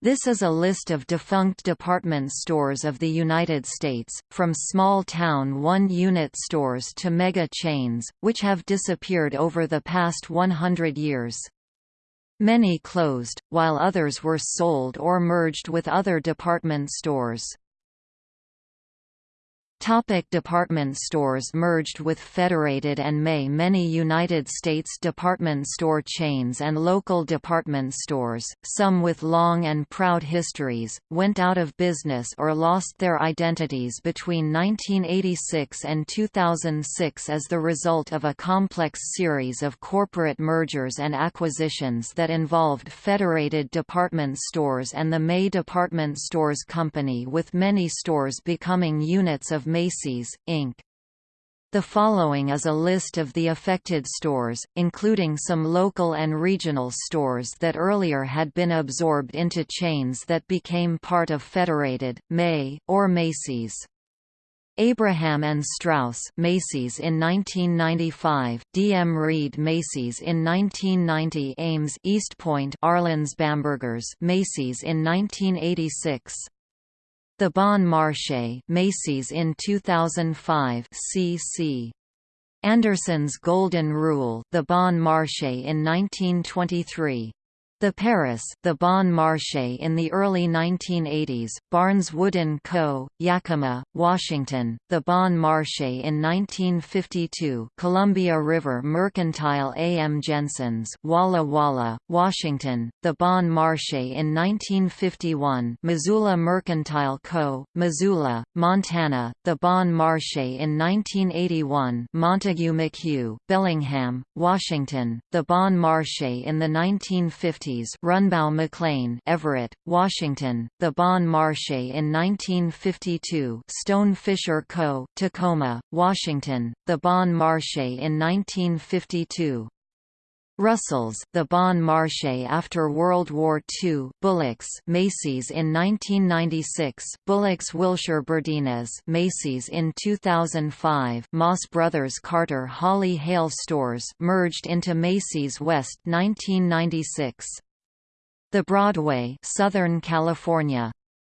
This is a list of defunct department stores of the United States, from small-town one-unit stores to mega chains, which have disappeared over the past 100 years. Many closed, while others were sold or merged with other department stores. Topic department stores Merged with Federated and May Many United States department store chains and local department stores, some with long and proud histories, went out of business or lost their identities between 1986 and 2006 as the result of a complex series of corporate mergers and acquisitions that involved Federated Department Stores and the May Department Stores Company with many stores becoming units of Macy's, Inc. The following is a list of the affected stores, including some local and regional stores that earlier had been absorbed into chains that became part of Federated, May, or Macy's. Abraham and Straus Macy's in 1995, DM Reed Macy's in 1990 Ames East Point Arlen's Bambergers Macy's in 1986 the Bon Marché Macy's in 2005 CC. Anderson's Golden Rule The Bon Marché in 1923 the Paris, the Bon Marché in the early 1980s, Barnes Wood & Co., Yakima, Washington, the Bon Marché in 1952 Columbia River Mercantile A. M. Jensen's Walla Walla, Washington, the Bon Marché in 1951 Missoula Mercantile Co., Missoula, Montana, the Bon Marché in 1981 Montague McHugh, Bellingham, Washington, the Bon Marché in the 1950s Runbow McLean Everett, Washington, the Bon Marché in 1952 Stone Fisher Co., Tacoma, Washington, the Bon Marché in 1952 Russell's, the Bon Marché after World War II, Bullocks, Macy's in 1996, Bullocks Wilshire Burdines, Macy's in 2005, Moss Brothers Carter Hawley Hale stores merged into Macy's West 1996. The Broadway, Southern California,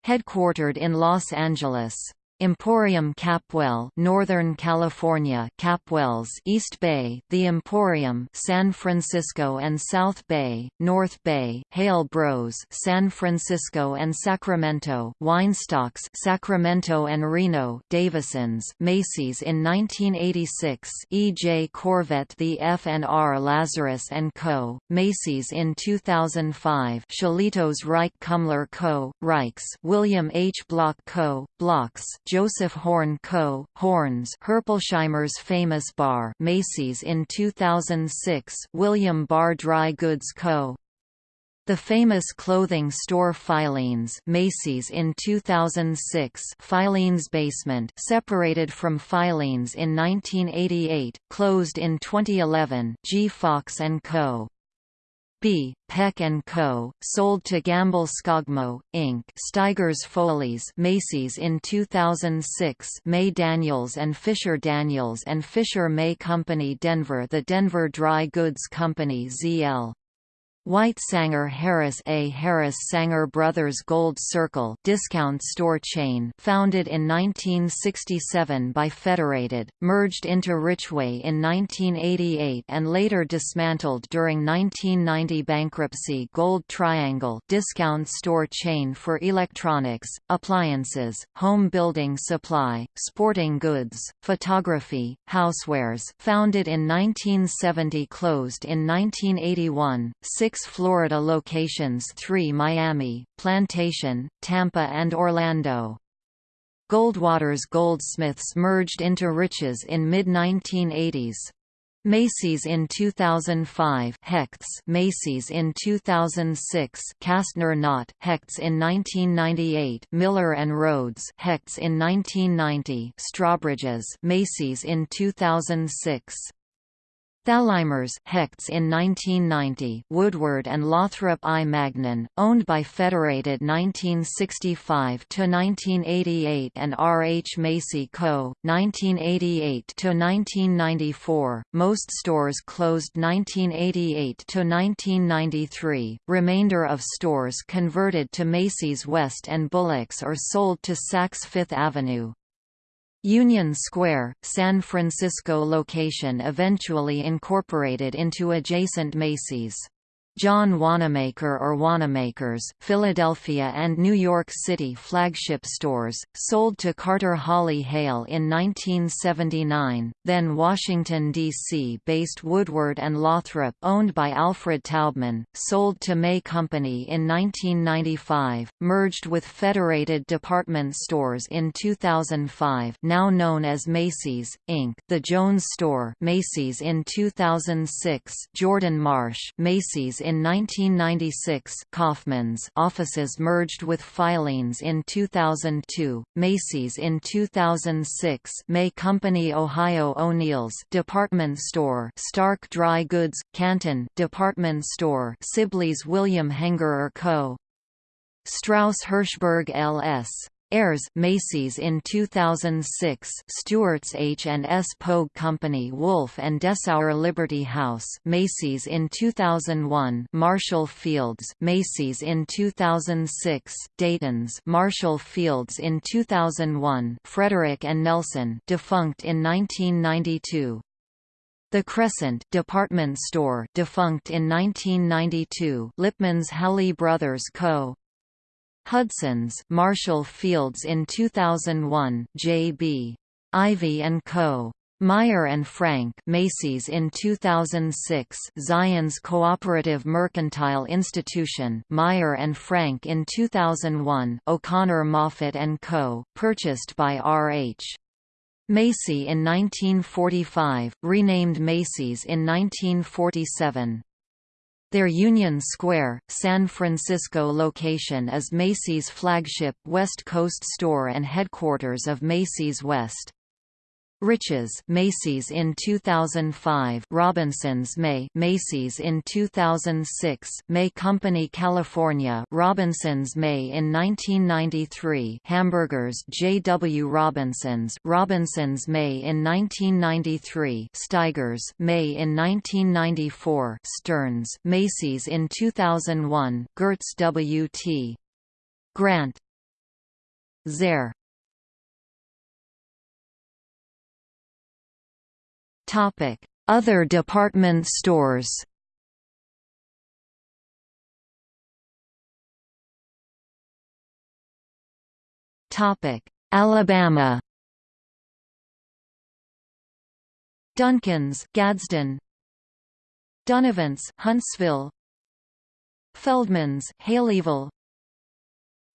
headquartered in Los Angeles. Emporium Capwell, Northern California, Capwells, East Bay, The Emporium, San Francisco and South Bay, North Bay, Hale Bros, San Francisco and Sacramento, Weinstocks, Sacramento and Reno, Davisons, Macy's in 1986, E. J. Korvette, The F&R Lazarus and Co., Macy's in 2005, Shillitos Rike Kumler Co., Rikes, William H. Block Co., Blocks, Joseph Horne Co., Hornes Herpolsheimer's Famous Barr Macy's in 2006 William Barr Dry Goods Co. The famous clothing store Filene's Macy's in 2006 Filene's Basement separated from Filene's in 1988, closed in 2011 G. Fox & Co. B. Peck & Co., sold to Gamble Skogmo, Inc. Steigers Foley's Macy's in 2006 May Daniels and Fisher Daniels and Fisher May Company Denver The Denver Dry Goods Company ZL. White Sanger Harris A. Harris Sanger Brothers Gold Circle discount store chain founded in 1967 by Federated, merged into Richway in 1988 and later dismantled during 1990 bankruptcy Gold Triangle discount store chain for electronics, appliances, home building supply, sporting goods, photography, housewares founded in 1970 closed in 1981, six Florida locations three Miami, Plantation, Tampa and Orlando. Goldwater's Goldsmiths merged into Riches in mid-1980s. Macy's in 2005 Hecht's Macy's in 2006 Castner Knott Hecht's in 1998 Miller and Rhoads Hecht's in 1990 Strawbridge's Macy's in 2006 Thalheimer's Hecht's in 1990 Woodward and Lothrop I. Magnin, owned by Federated 1965–1988 and R. H. Macy Co., 1988–1994, most stores closed 1988–1993, remainder of stores converted to Macy's West and Bullocks or sold to Saks Fifth Avenue. Union Square, San Francisco location eventually incorporated into adjacent Macy's. John Wanamaker or Wanamakers, Philadelphia and New York City flagship stores, sold to Carter Hawley Hale in 1979, then Washington, D.C. based Woodward and Lothrop owned by Alfred Taubman, sold to May Company in 1995, merged with Federated Department Stores in 2005 now known as Macy's, Inc. The Jones Store Macy's in 2006 Jordan Marsh Macy's in 1996 Kaufmann's offices merged with Filene's in 2002, Macy's in 2006 May Company Ohio O'Neill's department store Stark Dry Goods, Canton department store Sibley's William Hengerer Co. Strauss Hirschberg L.S. Ayres Macy's in 2006 Stewart's H&S Pogue Company Wolf and Dessauer Liberty House Macy's in 2001 Marshall Fields Macy's in 2006 Dayton's Marshall Fields in 2001 Frederick and Nelson defunct in 1992 the Crescent department store defunct in 1992 Lipman's Halle Brothers Co. Hudson's Marshall Fields in 2001 J.B. Ivey & Co. Meier and Frank Macy's in 2006 Zion's Cooperative Mercantile Institution Meier and Frank in 2001 O'Connor Moffett & Co., purchased by R.H. Macy in 1945, renamed Macy's in 1947. Their Union Square, San Francisco location is Macy's flagship West Coast store and headquarters of Macy's West. Riches Macy's in 2005 Robinsons May. Macy's in 2006 May Company California. Robinsons May in 1993 Hamburgers J.W. Robinsons. Robinsons May in 1993 Steigers May in 1994 Stearns Macy's in 2001 Gertz W.T. Grant. Zayre Other department stores Topic. Alabama Duncan's Gadsden Dunnavant's Huntsville Feldman's Haleyville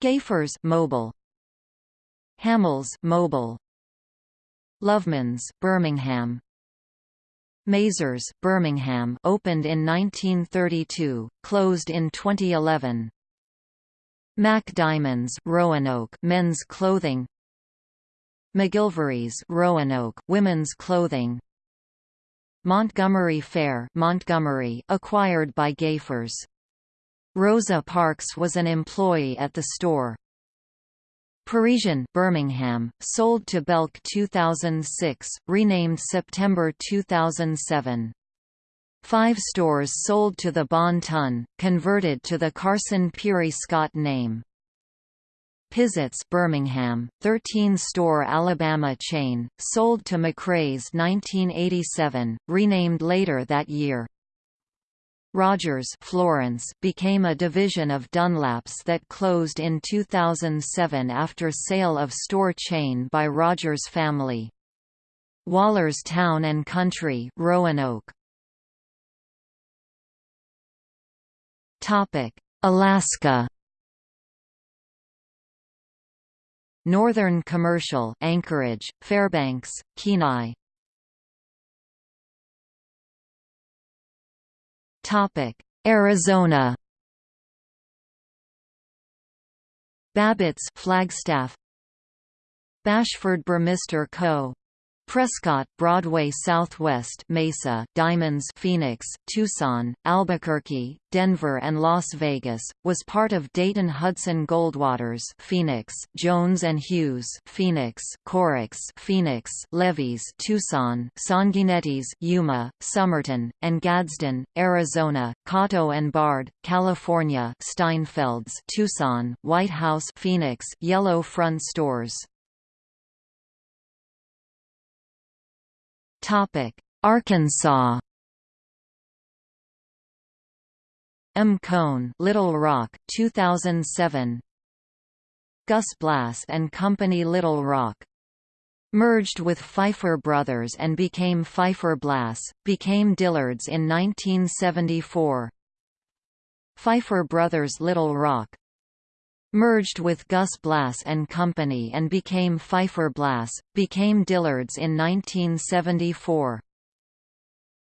Gayfer's Mobile Hamels Mobile Loveman's Birmingham Mazars, Birmingham opened in 1932, closed in 2011. Mac Diamonds Roanoke men's clothing. McGilvery's Roanoke women's clothing. Montgomery Fair Montgomery acquired by Gayfers Rosa Parks was an employee at the store Parisian Birmingham, sold to Belk 2006, renamed September 2007. Five stores sold to the Bon Ton, converted to the Carson Pirie Scott name. Pizitz Birmingham, 13-store Alabama chain, sold to McRae's 1987, renamed later that year. Rogers Florence became a division of Dunlap's that closed in 2007 after sale of store chain by Rogers family. Waller's Town and Country Roanoke. Alaska. Northern Commercial Anchorage, Fairbanks, Kenai, Arizona Babbitt's Flagstaff Bashford Burmister Co. Prescott, Broadway Southwest Mesa, Diamonds Phoenix, Tucson, Albuquerque, Denver and Las Vegas, was part of Dayton-Hudson Goldwaters Phoenix, Jones and Hughes Phoenix, Corix Phoenix, Levees Tucson, Sanguinetti's Yuma, Somerton, and Gadsden, Arizona, Cotto and Bard, California Steinfelds Tucson, White House Phoenix, Yellow Front Stores Arkansas. M. Cone Little Rock 2007 Gus Blass and Company Little Rock. Merged with Pfeiffer Brothers and became Pfeiffer Blass, became Dillard's in 1974. Pfeiffer Brothers Little Rock merged with Gus Blass and Company and became Pfeiffer Blass, became Dillard's in 1974.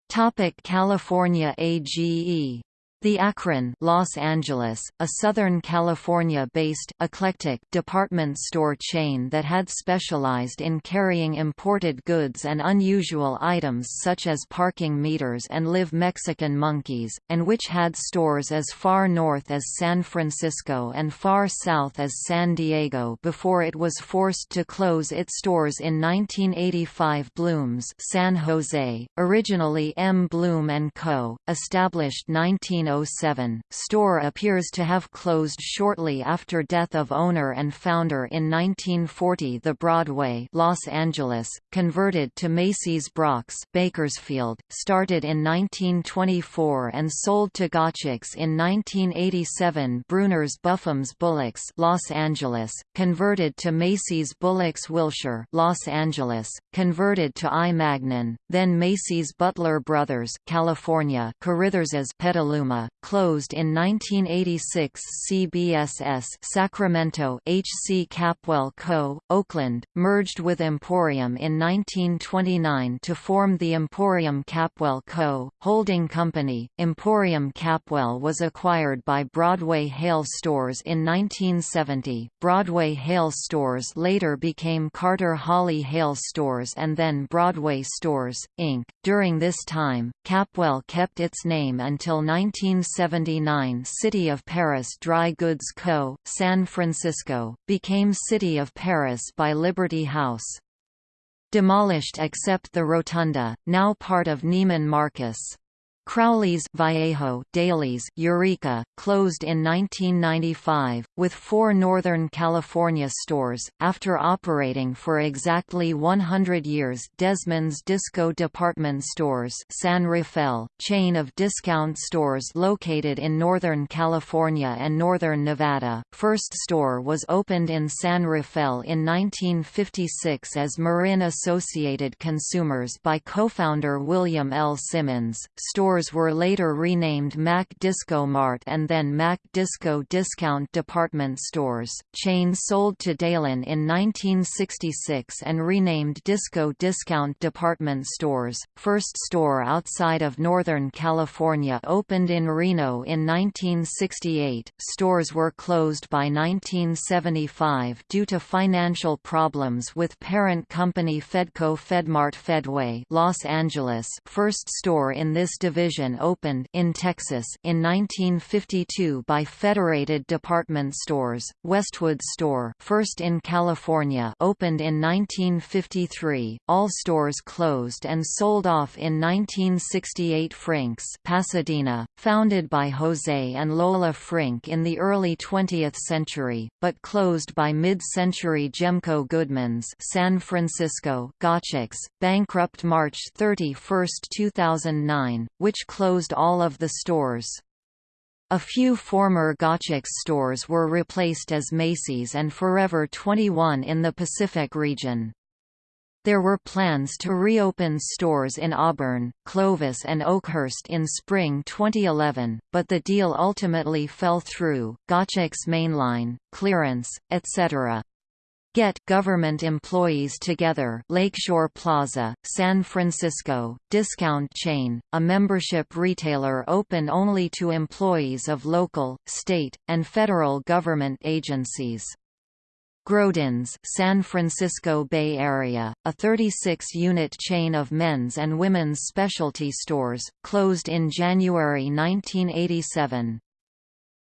Topic California AGE the Akron Los Angeles, a Southern California-based eclectic department store chain that had specialized in carrying imported goods and unusual items such as parking meters and live Mexican monkeys, and which had stores as far north as San Francisco and far south as San Diego before it was forced to close its stores in 1985 Blooms San Jose, originally M. Bloom & Co., established 19 1907, store appears to have closed shortly after death of owner and founder in 1940 The Broadway Los Angeles, converted to Macy's Brock's Bakersfield, started in 1924 and sold to Gottschalk's in 1987 Bruner's Buffum's Bullocks Los Angeles, converted to Macy's Bullocks Wilshire Los Angeles, converted to I. Magnin, then Macy's Butler Brothers California Carithers Petaluma closed in 1986 CBSS Sacramento H.C. Capwell Co., Oakland, merged with Emporium in 1929 to form the Emporium Capwell Co., holding company. Emporium Capwell was acquired by Broadway Hale Stores in 1970. Broadway Hale Stores later became Carter Hawley Hale Stores and then Broadway Stores, Inc. During this time, Capwell kept its name until 19 1979 City of Paris Dry Goods Co., San Francisco, became City of Paris by Liberty House. Demolished except the rotunda, now part of Neiman Marcus. Crowley's Vallejo Dailies Eureka, closed in 1995, with four Northern California stores, after operating for exactly 100 years Desmond's Disco Department Stores San Rafael, chain of discount stores located in Northern California and Northern Nevada. First store was opened in San Rafael in 1956 as Marin Associated Consumers by co-founder William L. Simmons. Store stores were later renamed Mac Disco Mart and then Mac Disco Discount Department Stores. Chain sold to Dalan in 1966 and renamed Disco Discount Department Stores. First store outside of Northern California opened in Reno in 1968. Stores were closed by 1975 due to financial problems with parent company Fedco Fedmart Fedway, Los Angeles. First store in this division division opened in Texas in 1952 by Federated Department Stores. Westwood Store, first in California, opened in 1953. All stores closed and sold off in 1968. Frink's, Pasadena, founded by Jose and Lola Frink in the early 20th century, but closed by mid-century Gemco Goodman's, San Francisco, Gottschalk's, bankrupt March 31, 2009, which closed all of the stores. A few former Gottschalk's stores were replaced as Macy's and Forever 21 in the Pacific region. There were plans to reopen stores in Auburn, Clovis and Oakhurst in spring 2011, but the deal ultimately fell through. Gottschalk's mainline, clearance, etc. Get government employees together Lakeshore Plaza, San Francisco, discount chain, a membership retailer open only to employees of local, state, and federal government agencies. Grodins San Francisco Bay Area, a 36-unit chain of men's and women's specialty stores, closed in January 1987.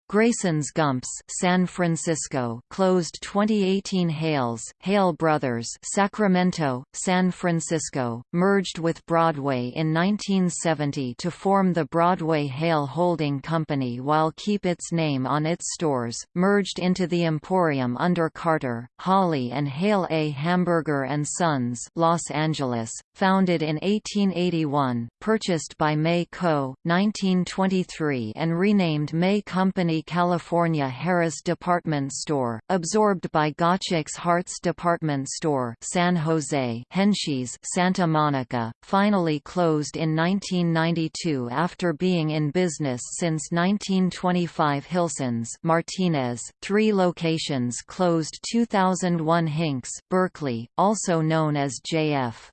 Grayson's Gumps San Francisco closed 2018 Hales Hale Brothers Sacramento, San Francisco, merged with Broadway in 1970 to form the Broadway Hale Holding Company while keep its name on its stores, merged into the Emporium under Carter, Hawley and Hale A. Hamburger and Sons Los Angeles, founded in 1881, purchased by May Co., 1923 and renamed May Company California Harris Department Store, absorbed by Gottschalk's Hearts Department Store San Jose Henschy's Santa Monica, finally closed in 1992 after being in business since 1925 Hilson's Martinez, three locations closed 2001 Hinks Berkeley, also known as JF.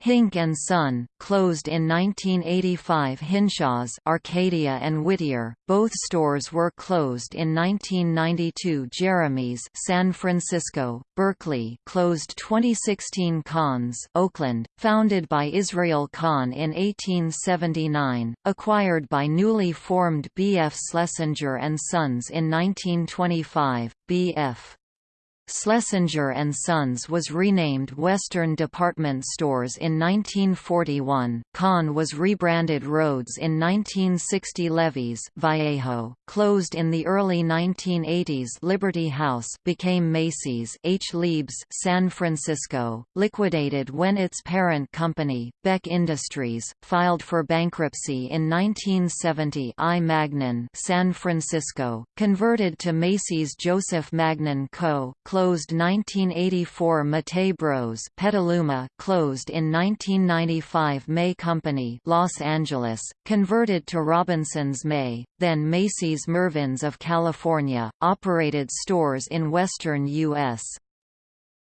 Hink and Son, closed in 1985 Hinshaw's Arcadia and Whittier, both stores were closed in 1992 Jeremy's San Francisco, Berkeley closed 2016 Kahn's Oakland, founded by Israel Kahn in 1879, acquired by newly formed B.F. Schlesinger and Sons in 1925, B.F. Schlesinger Sons was renamed Western Department Stores in 1941. Kahn was rebranded Rhodes in 1960. Levy's Vallejo, closed in the early 1980s. Liberty House became Macy's. H. Lieb's San Francisco, liquidated when its parent company, Beck Industries, filed for bankruptcy in 1970. I. Magnin San Francisco, converted to Macy's Joseph Magnin Co closed 1984 Mattei Bros Petaluma closed in 1995 May Company Los Angeles, converted to Robinson's May, then Macy's Mervyn's of California, operated stores in western U.S.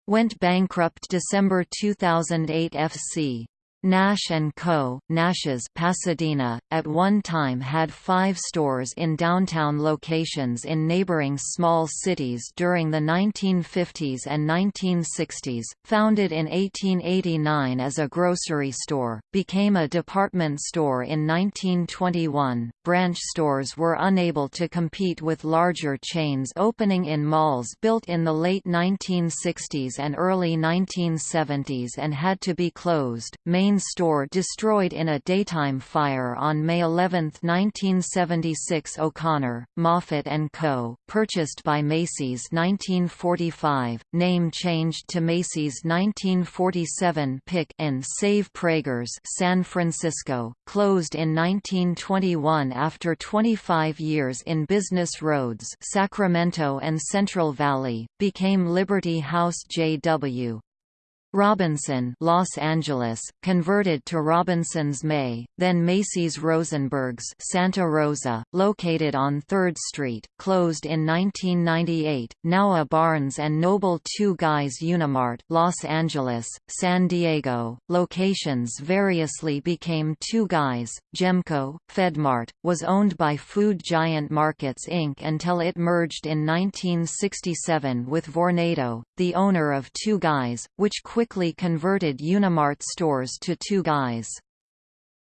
Went bankrupt December 2008 FC Nash & Co., Nash's Pasadena, at one time had five stores in downtown locations in neighboring small cities during the 1950s and 1960s, founded in 1889 as a grocery store, became a department store in 1921. Branch stores were unable to compete with larger chains opening in malls built in the late 1960s and early 1970s and had to be closed. Main store destroyed in a daytime fire on May 11, 1976 O'Connor, Moffett & Co., purchased by Macy's 1945, name changed to Macy's 1947 Pick and Save Prager's San Francisco, closed in 1921 after 25 years in business Rhodes Sacramento and Central Valley, became Liberty House JW, Robinson Los Angeles, converted to Robinson's May, then Macy's Rosenberg's Santa Rosa, located on 3rd Street, closed in 1998, now a Barnes & Noble Two Guys Unimart Los Angeles, San Diego, locations variously became Two Guys, Gemco, Fedmart, was owned by Food Giant Markets Inc. until it merged in 1967 with Vornado, the owner of Two Guys, which quickly converted Unimart stores to Two Guys.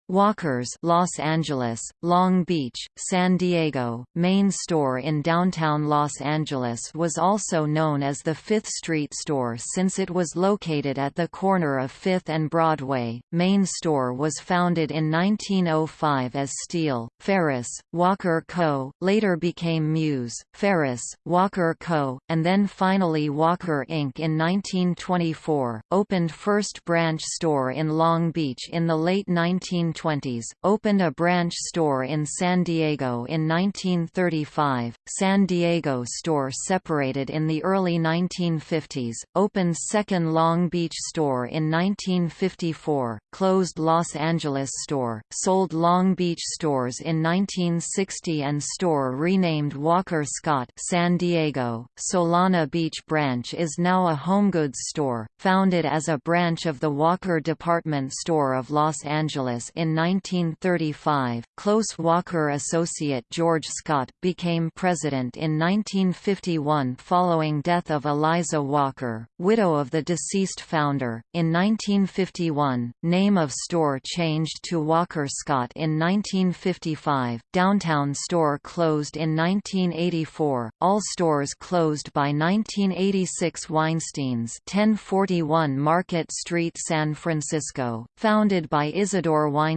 Walker's Los Angeles, Long Beach, San Diego, main store in downtown Los Angeles was also known as the Fifth Street Store since it was located at the corner of Fifth and Broadway. Main store was founded in 1905 as Steele, Ferris, Walker Co., later became Muse, Ferris, Walker Co., and then finally Walker Inc. in 1924, opened first branch store in Long Beach in the late 19 1920s, opened a branch store in San Diego in 1935, San Diego store separated in the early 1950s, opened second Long Beach store in 1954, closed Los Angeles store, sold Long Beach stores in 1960 and store renamed Walker Scott San Diego. Solana Beach branch is now a HomeGoods store, founded as a branch of the Walker Department Store of Los Angeles in in 1935. Close Walker associate George Scott became president in 1951 following death of Eliza Walker, widow of the deceased founder. In 1951, name of store changed to Walker Scott in 1955. Downtown store closed in 1984. All stores closed by 1986. Weinstein's 1041 Market Street, San Francisco, founded by Isidore Weinstein,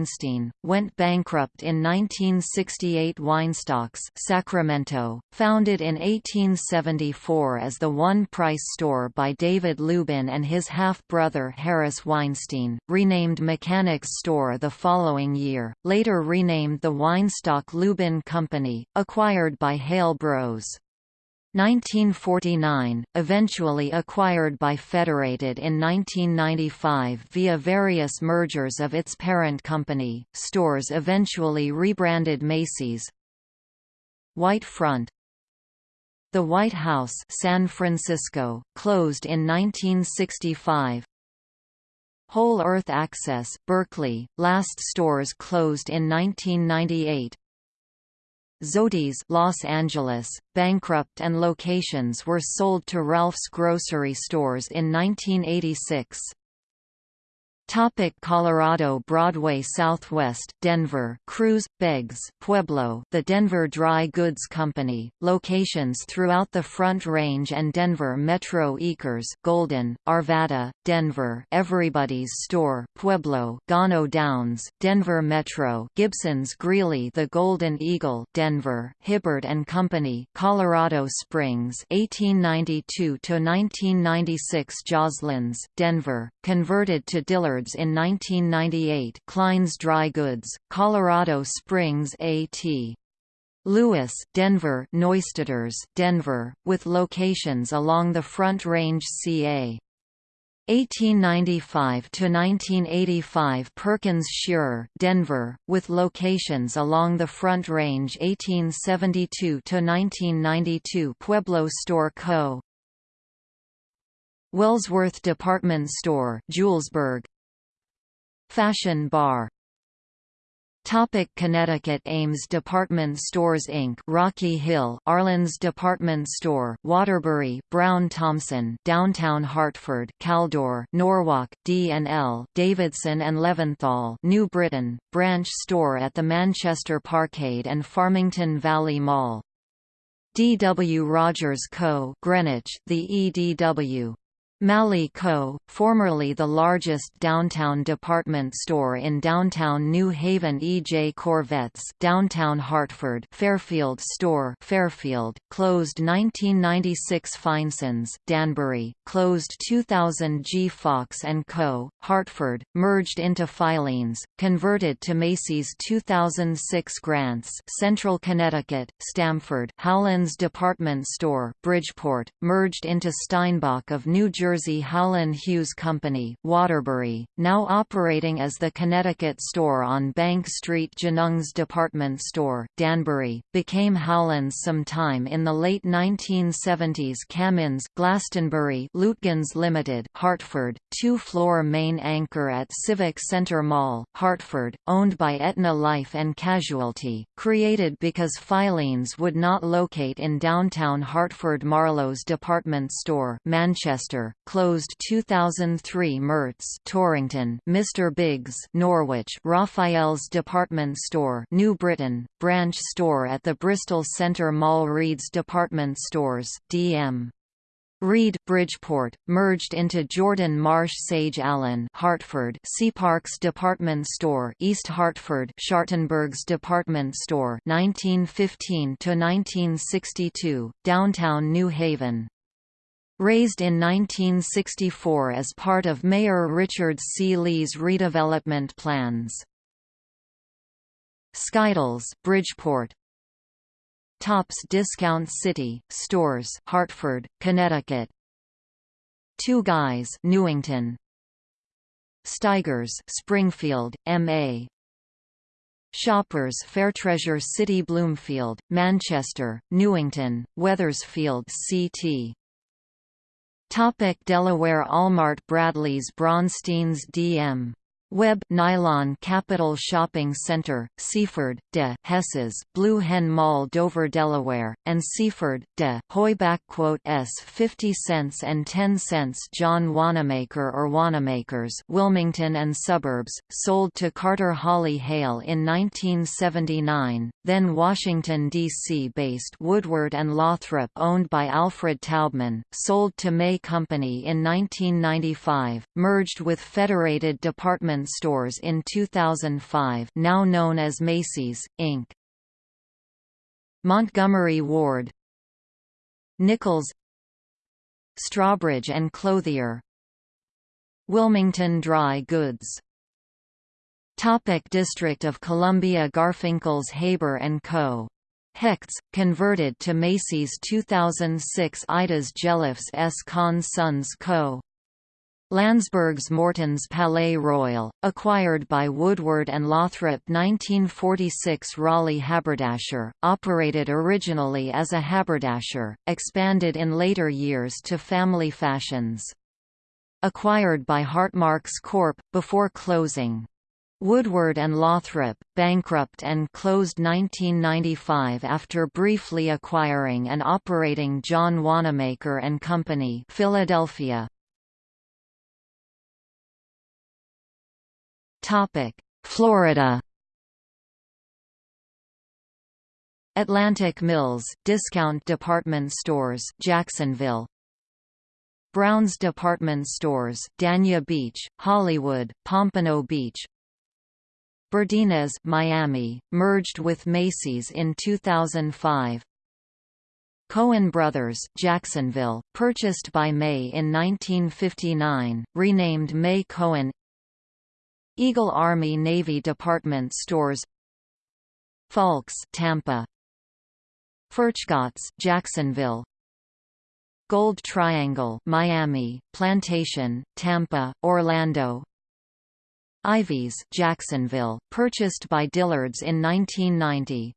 went bankrupt in 1968. Weinstocks, Sacramento, founded in 1874 as the One Price store by David Lubin and his half-brother Harris Weinstein, renamed Mechanics Store the following year, later renamed the Weinstock Lubin Company, acquired by Hale Bros. 1949, eventually acquired by Federated in 1995 via various mergers of its parent company, stores eventually rebranded Macy's. White Front The White House San Francisco, closed in 1965 Whole Earth Access, Berkeley, last stores closed in 1998 Zody's Los Angeles, bankrupt and locations were sold to Ralph's grocery stores in 1986. Topic Colorado Broadway Southwest, Denver. Crews, Beggs Pueblo. The Denver Dry Goods Company, locations throughout the Front Range and Denver Metro Eakers Golden, Arvada, Denver. Everybody's Store Pueblo. Gano Downs, Denver Metro. Gibson's Greeley The Golden Eagle Denver. Hibbard and Company Colorado Springs 1892 to 1996 Joslin's Denver, converted to Dillard in 1998 Klein's Dry Goods, Colorado Springs A.T. Lewis, Denver Neustadters, Denver, with locations along the Front Range ca. 1895–1985 Perkins Schurer, Denver, with locations along the Front Range 1872–1992 Pueblo Store Co. Wellsworth Department Store Julesburg, Fashion Bar Topic Connecticut Ames Department Stores Inc. Rocky Hill, Arlen's Department Store, Waterbury, Brown Thompson, Downtown Hartford, Caldor, Norwalk, D&L, Davidson and Leventhal, New Britain, branch store at the Manchester Parkade and Farmington Valley Mall. D. W. Rogers Co. Greenwich, the EDW. Malley Co., formerly the largest downtown department store in downtown New Haven E. J. Korvettes downtown Hartford Fairfield Store Fairfield, closed 1996 Feinsons Danbury, closed 2000 G. Fox & Co., Hartford, merged into Filene's, converted to Macy's 2006 Grants Central Connecticut, Stamford Howland's Department Store Bridgeport, merged into Steinbach of New Jersey Jersey Howland Hughes Company, Waterbury, now operating as the Connecticut store on Bank Street Jennings Department Store, Danbury, became Howland's sometime in the late 1970s Cammins Glastonbury Lutgens Limited, Hartford, two-floor main anchor at Civic Center Mall, Hartford, owned by Aetna Life and Casualty, created because Filene's would not locate in downtown Hartford Marlowe's department store Manchester, closed 2003 Mertz Torrington, Mr. Biggs Norwich, Raphael's department store New Britain, branch store at the Bristol Centre Mall Reed's department stores DM Reed Bridgeport, merged into Jordan Marsh Sage Allen Hartford Seaparks Department Store East Hartford Schartenberg's Department Store 1915 to 1962 Downtown New Haven Razed in 1964 as part of Mayor Richard C. Lee's redevelopment plans. Skittles, Bridgeport. Tops Discount City, Stores Hartford, Connecticut. Two Guys Newington. Steigers Springfield, MA Shoppers Fairtreasure City Bloomfield, Manchester, Newington, Wethersfield CT Topic Delaware Allmart Bradley's Bronstein's DM Web Nylon Capital Shopping Center, Seaford, de Hesses, Blue Hen Mall Dover, Delaware, and Seaford, de Hoy S 50 cents and 10 cents John Wanamaker or Wanamakers Wilmington and Suburbs, sold to Carter Hawley Hale in 1979, then Washington, D.C. based Woodward and Lothrop owned by Alfred Taubman, sold to May Company in 1995, merged with Federated Department department stores in 2005 now known as Macy's, Inc. Montgomery Ward Nichols Strawbridge and Clothier Wilmington Dry Goods Topic District of Columbia Garfinkel's Haber & Co. Hecht's, converted to Macy's 2006 Ida's Jellifs S. Con Sons Co. Landsberg's Morton's Palais Royal, acquired by Woodward and Lothrop 1946 Raleigh Haberdasher, operated originally as a haberdasher, expanded in later years to family fashions. Acquired by Hartmarx Corp., before closing. Woodward and Lothrop, bankrupt and closed 1995 after briefly acquiring and operating John Wanamaker and Company Philadelphia, Topic: Florida. Atlantic Mills, discount department stores, Jacksonville. Brown's Department Stores, Dania Beach, Hollywood, Pompano Beach. Burdines, Miami, merged with Macy's in 2005. Cohen Brothers, Jacksonville, purchased by May in 1959, renamed May Cohen Eagle Army Navy Department Stores Falks Tampa Furchtgotts Jacksonville Gold Triangle Miami Plantation Tampa Orlando Ivey's Jacksonville purchased by Dillard's in 1990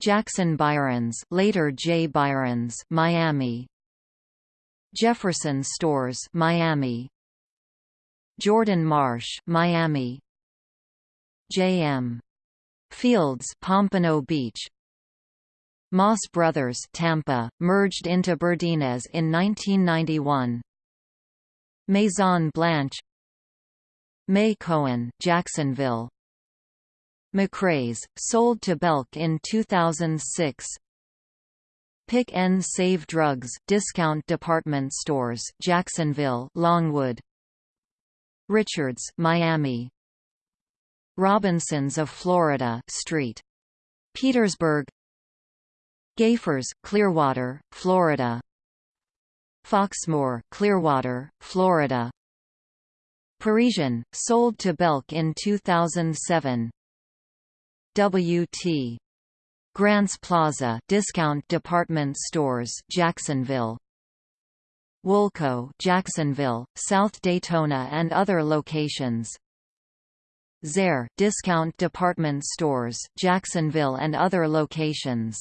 Jackson Byron's later J. Byron's Miami Jefferson Stores Miami Jordan Marsh, Miami. J.M. Fields, Pompano Beach. Moss Brothers, Tampa, merged into Burdines in 1991. Maison Blanche. May Cohen, Jacksonville. McRae's, sold to Belk in 2006. Pick and Save Drugs, discount department stores, Jacksonville, Longwood. Richards, Miami. Robinsons of Florida Street. Petersburg. Gayfers, Clearwater, Florida. Foxmoor, Clearwater, Florida. Parisian, sold to Belk in 2007. W.T. Grants Plaza discount department stores Jacksonville Woolco Jacksonville, South Daytona and other locations. Zayre discount department stores Jacksonville and other locations.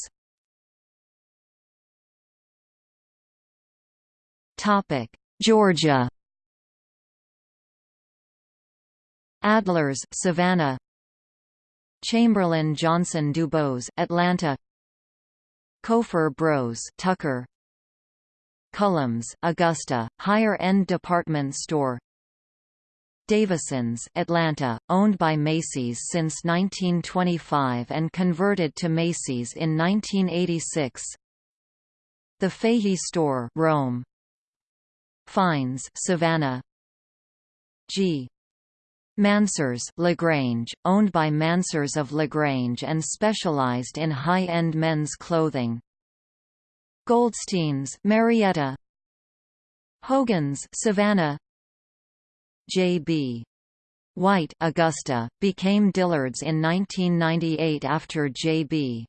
Topic: Georgia. Adler's Savannah Chamberlain Johnson Dubose Atlanta Kofer Bros Tucker Cullums, Augusta, higher-end department store. Davison's Atlanta, owned by Macy's since 1925 and converted to Macy's in 1986 The Fahey Store Rome. Fines Savannah. G. Mansers LaGrange, owned by Mansers of LaGrange and specialized in high-end men's clothing Goldstein's Marietta Hogan's Savannah J.B. White Augusta, became Dillard's in 1998 after J.B.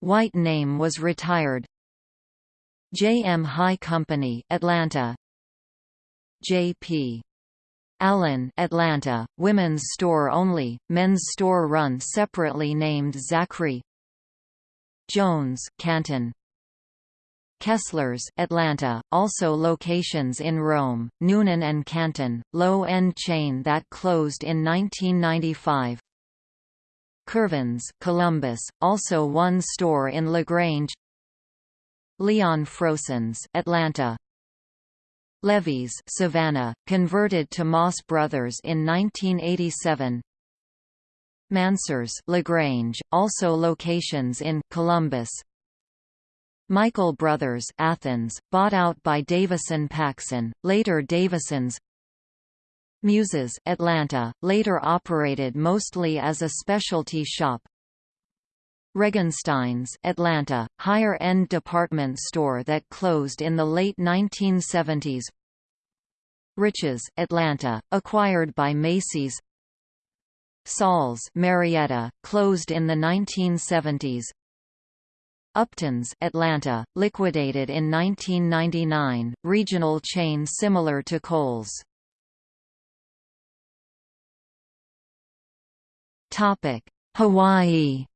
White name was retired J.M. High Company Atlanta J.P. Allen Atlanta, women's store only, men's store run separately named Zachary Jones Canton Kessler's Atlanta, also locations in Rome, Newnan and Canton, low-end chain that closed in 1995. Curvins Columbus, also one store in LaGrange. Leon Frosens Atlanta. Levy's Savannah, converted to Moss Brothers in 1987 Mansers LaGrange, also locations in Columbus Michael Brothers Athens, bought out by Davison Paxson, later Davison's Muses Atlanta, later operated mostly as a specialty shop. Regenstein's Atlanta, higher-end department store that closed in the late 1970s Riches Atlanta, acquired by Macy's. Saul's Marietta, closed in the 1970s Upton's Atlanta, liquidated in 1999, regional chain similar to Kohl's. Topic: Hawaii.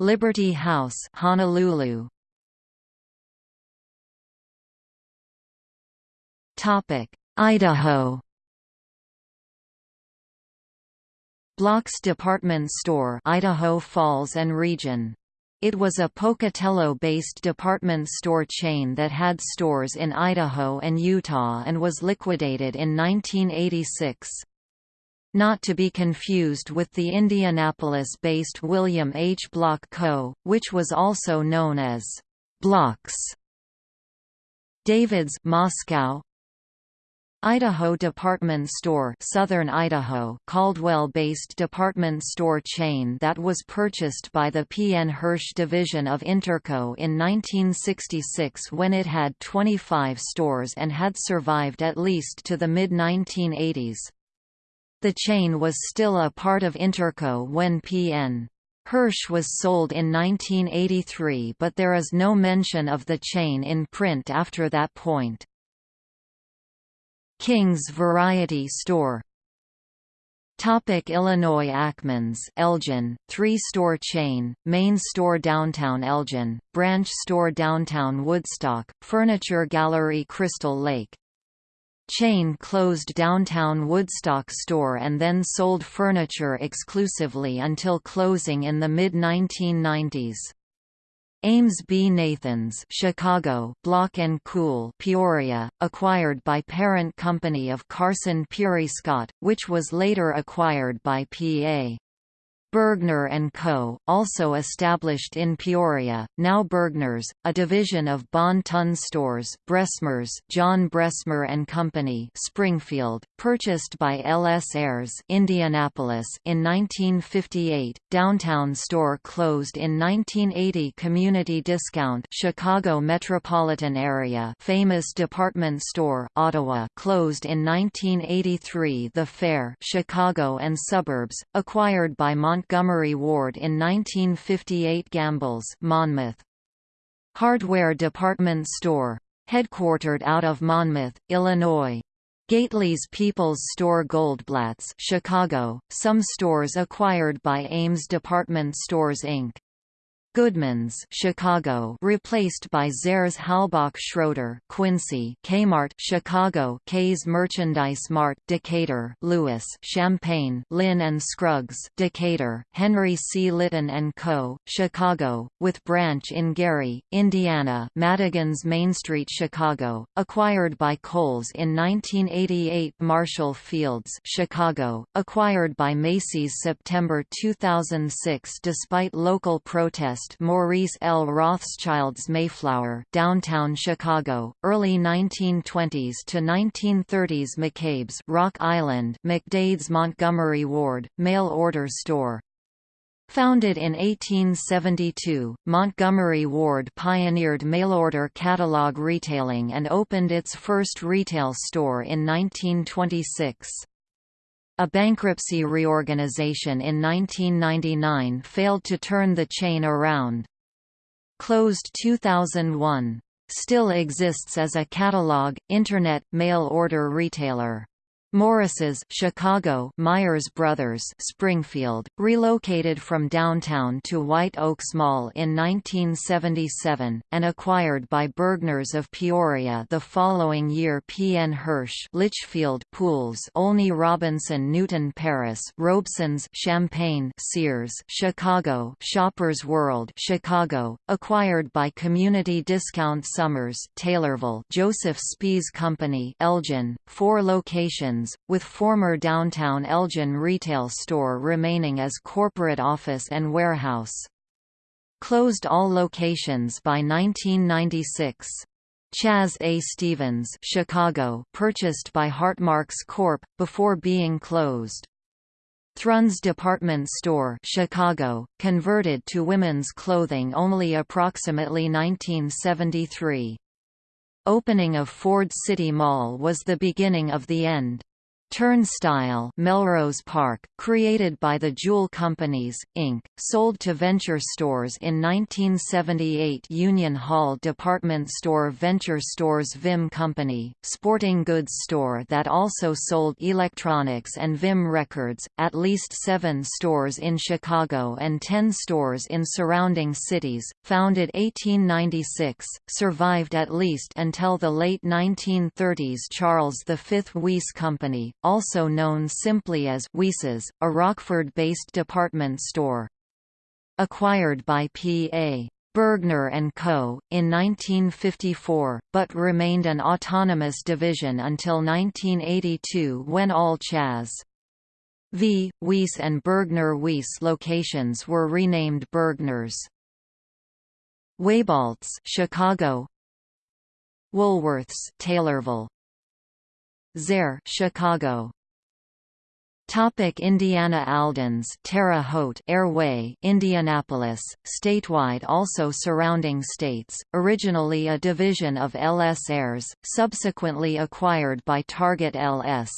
Liberty House, Honolulu. Topic: Idaho. Block's department store Idaho Falls and Region. It was a Pocatello-based department store chain that had stores in Idaho and Utah and was liquidated in 1986. Not to be confused with the Indianapolis-based William H. Block Co., which was also known as Blocks. David's Moscow, Idaho Department Store Southern Idaho Caldwell-based department store chain that was purchased by the P. N. Hirsch division of Interco in 1966 when it had 25 stores and had survived at least to the mid-1980s. The chain was still a part of Interco when P. N. Hirsch was sold in 1983 but there is no mention of the chain in print after that point. King's Variety Store Topic Illinois Ackmans Elgin, three-store chain, main store downtown Elgin, branch store downtown Woodstock, furniture gallery Crystal Lake. Chain closed downtown Woodstock store and then sold furniture exclusively until closing in the mid-1990s. Ames B. Nathans Chicago, Block & Kuhl Peoria, acquired by parent company of Carson Pirie Scott, which was later acquired by P.A. Bergner & Co., also established in Peoria, now Bergner's, a division of Bon Ton Stores Bressmers John Bressmer & Company Springfield, purchased by L.S. Ayres Indianapolis in 1958, Downtown Store closed in 1980 Community Discount Chicago metropolitan area famous department store Ottawa closed in 1983 The Fair Chicago and suburbs, acquired by Mont Montgomery Ward in 1958 Gambles Monmouth. Hardware department store. Headquartered out of Monmouth, Illinois. Gately's People's Store Goldblatt's Chicago, some stores acquired by Ames Department Stores Inc. Goodman's Chicago replaced by Zayres Halbach Schroeder Quincy Kmart Chicago K's Merchandise Mart Decatur Lewis Champaign Linn and Scruggs Decatur Henry C. Lytton and Co. Chicago with branch in Gary, Indiana Madigan's Main Street Chicago acquired by Kohl's in 1988 Marshall Fields Chicago acquired by Macy's September 2006 despite local protests Maurice L. Rothschild's Mayflower downtown Chicago, early 1920s to 1930s McCabe's Rock Island McDade's Montgomery Ward, mail-order store. Founded in 1872, Montgomery Ward pioneered mail-order catalog retailing and opened its first retail store in 1926. A bankruptcy reorganization in 1999 failed to turn the chain around. Closed 2001. Still exists as a catalog, Internet, mail order retailer. Morris's Chicago Myers Brothers Springfield, relocated from downtown to White Oaks Mall in 1977, and acquired by Bergner's of Peoria the following year P. N. Hirsch Litchfield Pools Olney Robinson Newton Paris Robeson's Champaign Sears Chicago Shoppers World Chicago, acquired by Community Discount Summers Taylorville Joseph Spees Company Elgin, four locations with former downtown Elgin retail store remaining as corporate office and warehouse. Closed all locations by 1996. Chas A. Stevens Chicago purchased by Hartmarx Corp., before being closed. Thrun's department store Chicago, converted to women's clothing only approximately 1973. Opening of Ford City Mall was the beginning of the end. Turnstile Melrose Park, created by the Jewel Companies, Inc., sold to Venture Stores in 1978 Union Hall department store Venture Stores Vim Company, sporting goods store that also sold electronics and Vim Records, at least seven stores in Chicago and ten stores in surrounding cities, founded 1896, survived at least until the late 1930s Charles V Weiss Company, also known simply as Weiss's, a Rockford-based department store. Acquired by P.A. Bergner & Co., in 1954, but remained an autonomous division until 1982 when all Chas. V. Weiss and Bergner Weiss locations were renamed Bergner's. Wieboldt's Chicago Woolworths Taylorville Zayre Chicago Topic Indiana Alden's Terre Haute Ayr-Way Indianapolis, statewide also surrounding states, originally a division of LS Ayres, subsequently acquired by Target LS.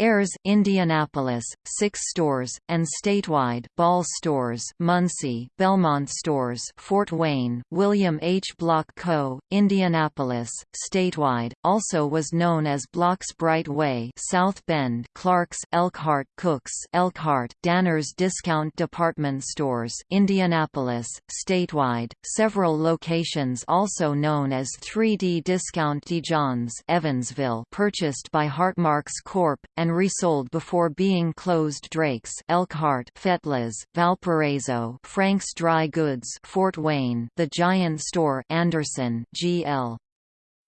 Ayres Indianapolis, six stores, and statewide Ball Stores Muncie, Belmont Stores Fort Wayne, William H. Block Co., Indianapolis, statewide, also was known as Block's Bright Way South Bend Clark's Elkhart Cooks Elkhart, Danner's Discount Department Stores Indianapolis, statewide, several locations also known as 3D Discount DeJohns Evansville purchased by Hartmarx Corp., and and resold before being closed Drake's Elkhart Fetlas, Valparaiso Frank's Dry Goods Fort Wayne The Giant Store Anderson GL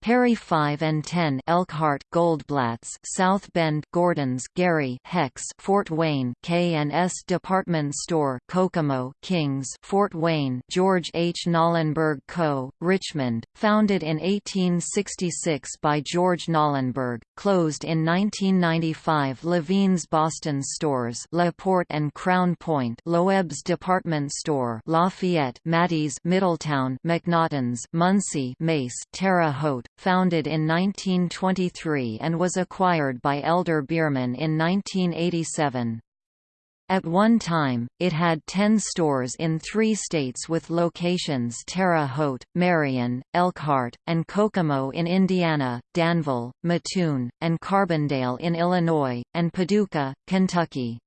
Perry 5 and 10 Elkhart Goldblatt's South Bend Gordon's Gary Hex Fort Wayne K&S Department Store Kokomo Kings Fort Wayne George H. Knollenberg Co., Richmond, founded in 1866 by George Knollenberg, closed in 1995 Levine's Boston Stores La Porte and Crown Point Loeb's Department Store Lafayette Maddie's Middletown McNaughton's Muncie Meis Terre Haute founded in 1923 and was acquired by Elder Beerman in 1987. At one time, it had 10 stores in three states with locations Terre Haute, Marion, Elkhart, and Kokomo in Indiana, Danville, Mattoon, and Carbondale in Illinois, and Paducah, Kentucky.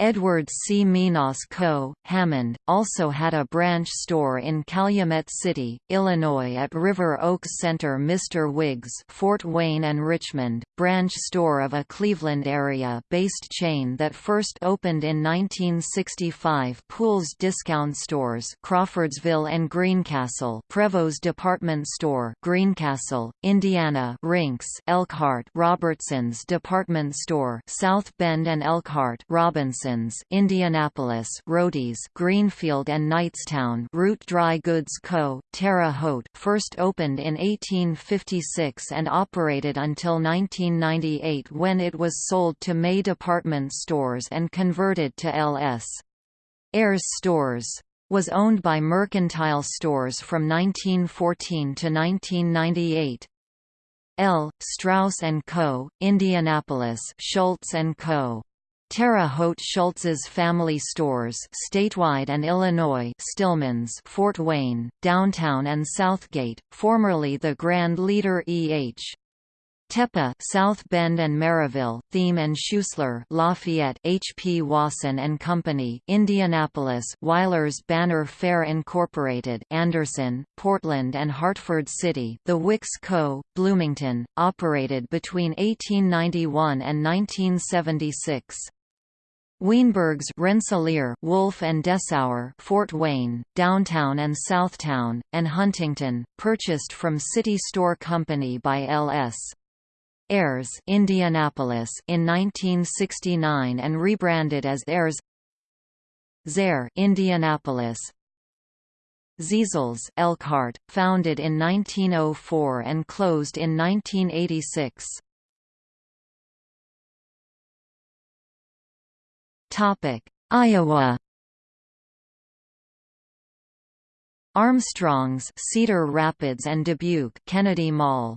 Edward C. Minas Co., Hammond, also had a branch store in Calumet City, Illinois at River Oaks Center Mr. Wiggs Fort Wayne and Richmond, branch store of a Cleveland area-based chain that first opened in 1965 Pools Discount Stores Crawfordsville and Greencastle Prevost Department Store Greencastle, Indiana Rinks Elkhart Robertson's Department Store South Bend and Elkhart Robinson Indianapolis Roady's Greenfield and Knightstown Root Dry Goods Co., Terre Haute first opened in 1856 and operated until 1998 when it was sold to May Department Stores and converted to L.S. Ayres Stores was owned by Mercantile Stores from 1914 to 1998. L. Strauss & Co., Indianapolis Schultz & Co. Terre Haute Schultz's Family Stores statewide and Illinois Stillman's Fort Wayne, Downtown and Southgate, formerly the Grand Leader E.H. Tepa, South Bend and Merrillville, Thieme and Schuessler, Lafayette, H. P. Wasson and Company, Indianapolis, Weilers Banner Fair Incorporated, Anderson, Portland and Hartford City, The Wicks Co., Bloomington, operated between 1891 and 1976. Weinberg's Rensselaer, Wolf and Dessauer, Fort Wayne, Downtown and Southtown, and Huntington, purchased from City Store Company by L.S. Ayres Indianapolis in 1969 and rebranded as Ayres Zayre Indianapolis Zeisels Elkhart, founded in 1904 and closed in 1986. Iowa. Armstrong's Cedar Rapids and Dubuque Kennedy Mall.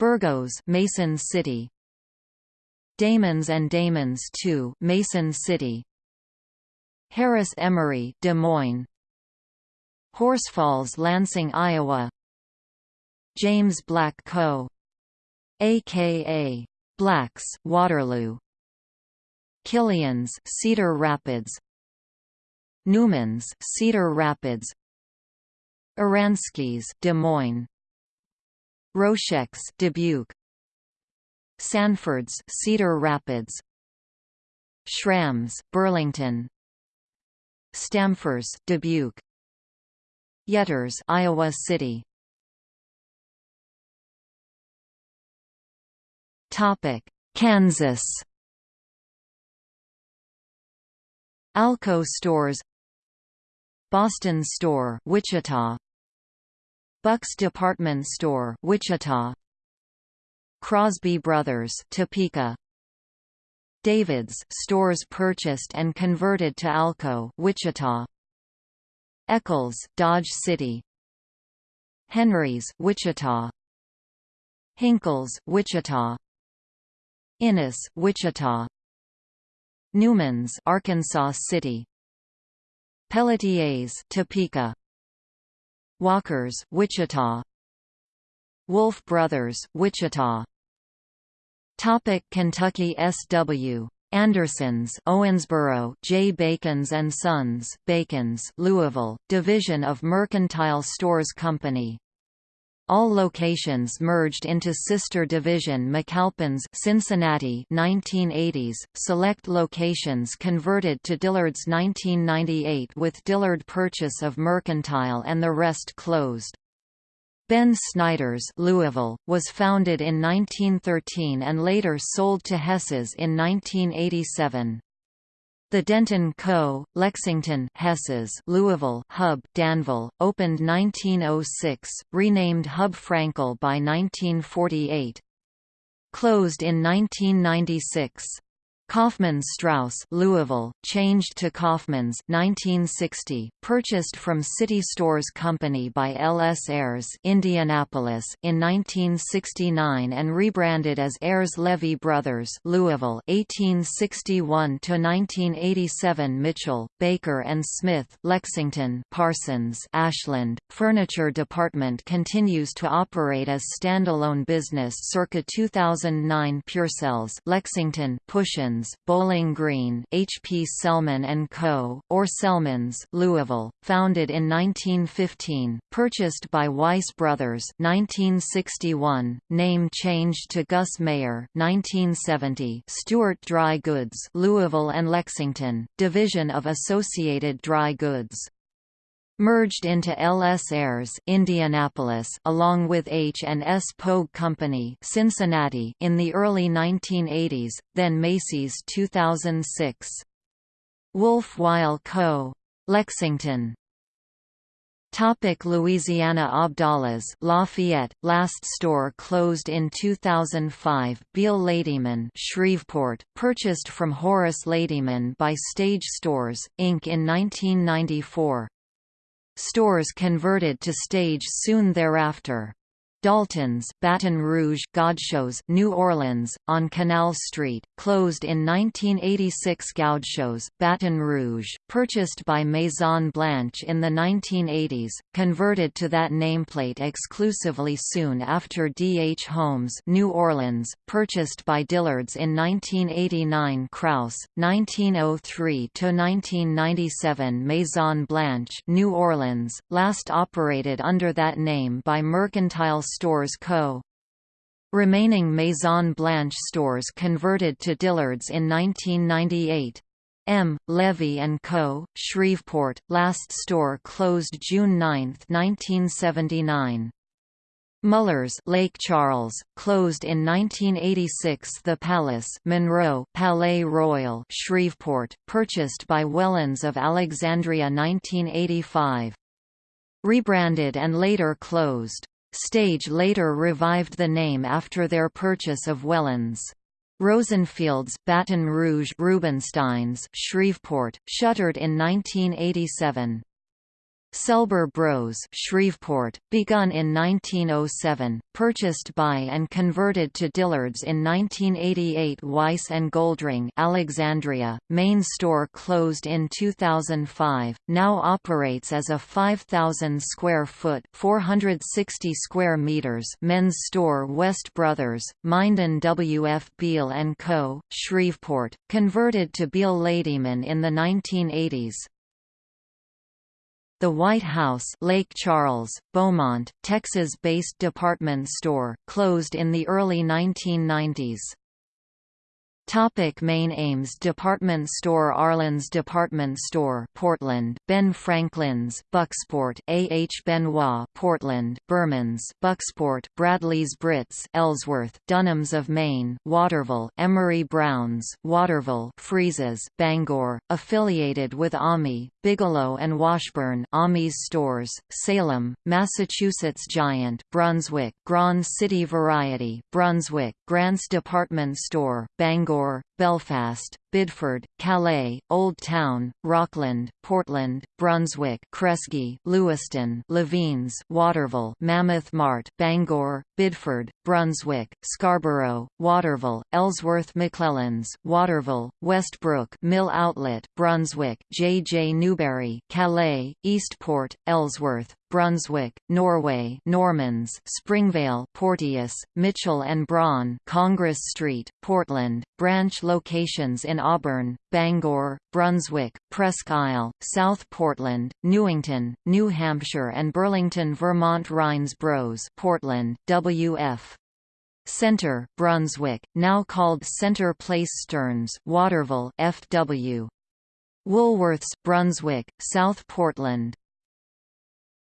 Burgos Mason City. Damons and Damons 2 Mason City. Harris Emery Des Moines. Horse Falls Lansing Iowa. James Black Co. Aka Blacks Waterloo Killian's Cedar Rapids. Newman's Cedar Rapids. Aransky's Des Moines. Roshek's Dubuque. Sanford's Cedar Rapids. Schramm's Burlington. Stampfer's Dubuque. Yetters Iowa City. Topic Kansas Alco Stores Boston Store Wichita Bucks Department Store, Wichita. Crosby Brothers, Topeka. David's stores purchased and converted to Alco, Wichita. Eccles, Dodge City. Henry's, Wichita. Hinkles, Wichita. Innis, Wichita. Newman's, Arkansas City. Pelletier's, Topeka. Walkers, Wichita. Wolf Brothers, Wichita. Topic Kentucky S.W. Andersons, Owensboro, J. Bacon's and Sons, Bacon's, Louisville, division of Mercantile Stores Company. All locations merged into sister division McAlpin's Cincinnati 1980s, select locations converted to Dillard's 1998 with Dillard purchase of Mercantile and the rest closed. Ben Snyder's Louisville, was founded in 1913 and later sold to Hess's in 1987. The Denton Co., Lexington Hess's Louisville Hub Danville, opened 1906, renamed Hub Frankel by 1948. Closed in 1996. Kaufmann Strauss Louisville, changed to Kaufmann's 1960, purchased from City Stores Company by L. S. Ayres Indianapolis in 1969 and rebranded as Ayres Levy Brothers Louisville 1861–1987 Mitchell, Baker and Smith Lexington Parsons Ashland, Furniture Department continues to operate as standalone business circa 2009 Purcells Lexington Pushins Bowling Green H.P. Selman & Co., or Selmans Louisville, founded in 1915, purchased by Weiss Brothers 1961, name changed to Gus Mayer 1970, Stewart Dry Goods Louisville and Lexington, division of Associated Dry Goods merged into L.S. Ayres Indianapolis along with H&S Pogue Company Cincinnati in the early 1980s, then Macy's 2006. Wolf Weil Co. Lexington Topic Louisiana Abdallah's Lafayette, last store closed in 2005 Beal Ladyman Shreveport, purchased from Horace Ladyman by Stage Stores, Inc. in 1994. Stores converted to stage soon thereafter. Dalton's, Baton Rouge Godchaux's, New Orleans, on Canal Street, closed in 1986 Godchaux's, Baton Rouge, purchased by Maison Blanche in the 1980s, converted to that nameplate exclusively soon after D. H. Holmes New Orleans, purchased by Dillard's in 1989 Krauss, 1903–1997 Maison Blanche New Orleans, last operated under that name by Mercantile Stores Co. Remaining Maison Blanche stores converted to Dillard's in 1998. M. Levy & Co., Shreveport, last store closed June 9, 1979. Muller's Lake Charles, closed in 1986 The Palace Monroe Palais Royal Shreveport, purchased by Wellens of Alexandria 1985. Rebranded and later closed. Stage later revived the name after their purchase of Wellens. Rosenfield's Baton Rouge Rubenstein's Shreveport, shuttered in 1987. Selber Bros Shreveport, begun in 1907, purchased by and converted to Dillard's in 1988 Weiss Goldring Alexandria, main store closed in 2005, now operates as a 5,000-square-foot 460 square meters men's store West Brothers, Minden W. F. Beal & Co., Shreveport, converted to Beal Ladyman in the 1980s. The White House Lake Charles, Beaumont, Texas-based department store, closed in the early 1990s. Topic Maine Ames Department store Arlen's Department Store Portland Ben Franklin's Bucksport A. H. Benoit Portland Berman's Bucksport Bradley's Brits Ellsworth Dunham's of Maine Waterville Emery Brown's Waterville Freese's Bangor affiliated with Almy Bigelow and Washburn Almy's stores Salem Massachusetts Giant Brunswick Grand City Variety Brunswick Grant's Department Store Bangor Bangor, Belfast, Biddeford, Calais, Old Town, Rockland, Portland, Brunswick, Kresge, Lewiston, Levine's, Waterville, Mammoth Mart, Bangor, Biddeford, Brunswick, Scarborough, Waterville, Ellsworth McClellan's, Waterville, Westbrook, Mill Outlet, Brunswick, J. J. Newberry, Calais, Eastport, Ellsworth, Brunswick, Norway, Normans, Springvale, Porteous, Mitchell and Braun, Congress Street, Portland, branch locations in Auburn, Bangor, Brunswick, Presque Isle, South Portland, Newington, New Hampshire and Burlington, Vermont Rhines Bros, Portland, W.F. Center, Brunswick, now called Center Place Stearns, Waterville, F.W. Woolworths, Brunswick, South Portland,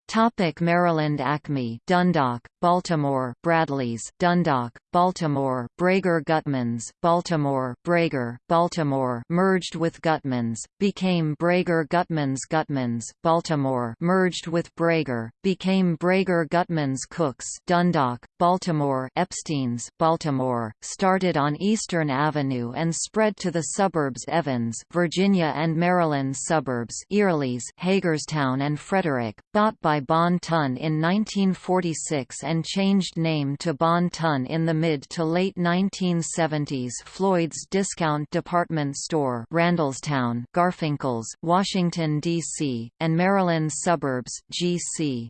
Topic Maryland Acme Dundalk, Baltimore Bradley's Dundalk, Baltimore Brager Gutmans, Baltimore Brager, Baltimore merged with Gutmans, became Brager Gutmans Gutmans, Baltimore merged with Brager, became Brager Gutmans Cooks Dundalk, Baltimore Epstein's, Baltimore, started on Eastern Avenue and spread to the suburbs Evans, Virginia and Maryland suburbs Eyerly's, Hagerstown and Frederick, bought by Bon Ton in 1946 and changed name to Bon Ton in the mid to late 1970s Floyd's Discount Department Store Randallstown, Garfinkel's, Washington, D.C., and Maryland suburbs G.C.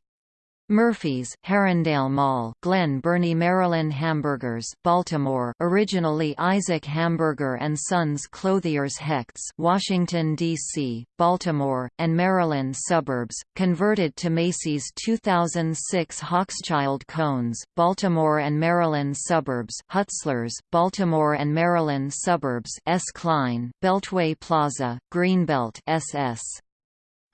Murphy's, Harundale Mall, Glen Burnie Maryland Hamburgers, Baltimore, originally Isaac Hamburger and Sons Clothiers Hecht's, Washington D.C., Baltimore, and Maryland suburbs, converted to Macy's 2006 Hochschild Cones, Baltimore and Maryland suburbs, Hutzler's, Baltimore and Maryland suburbs, S. Klein, Beltway Plaza, Greenbelt, SS.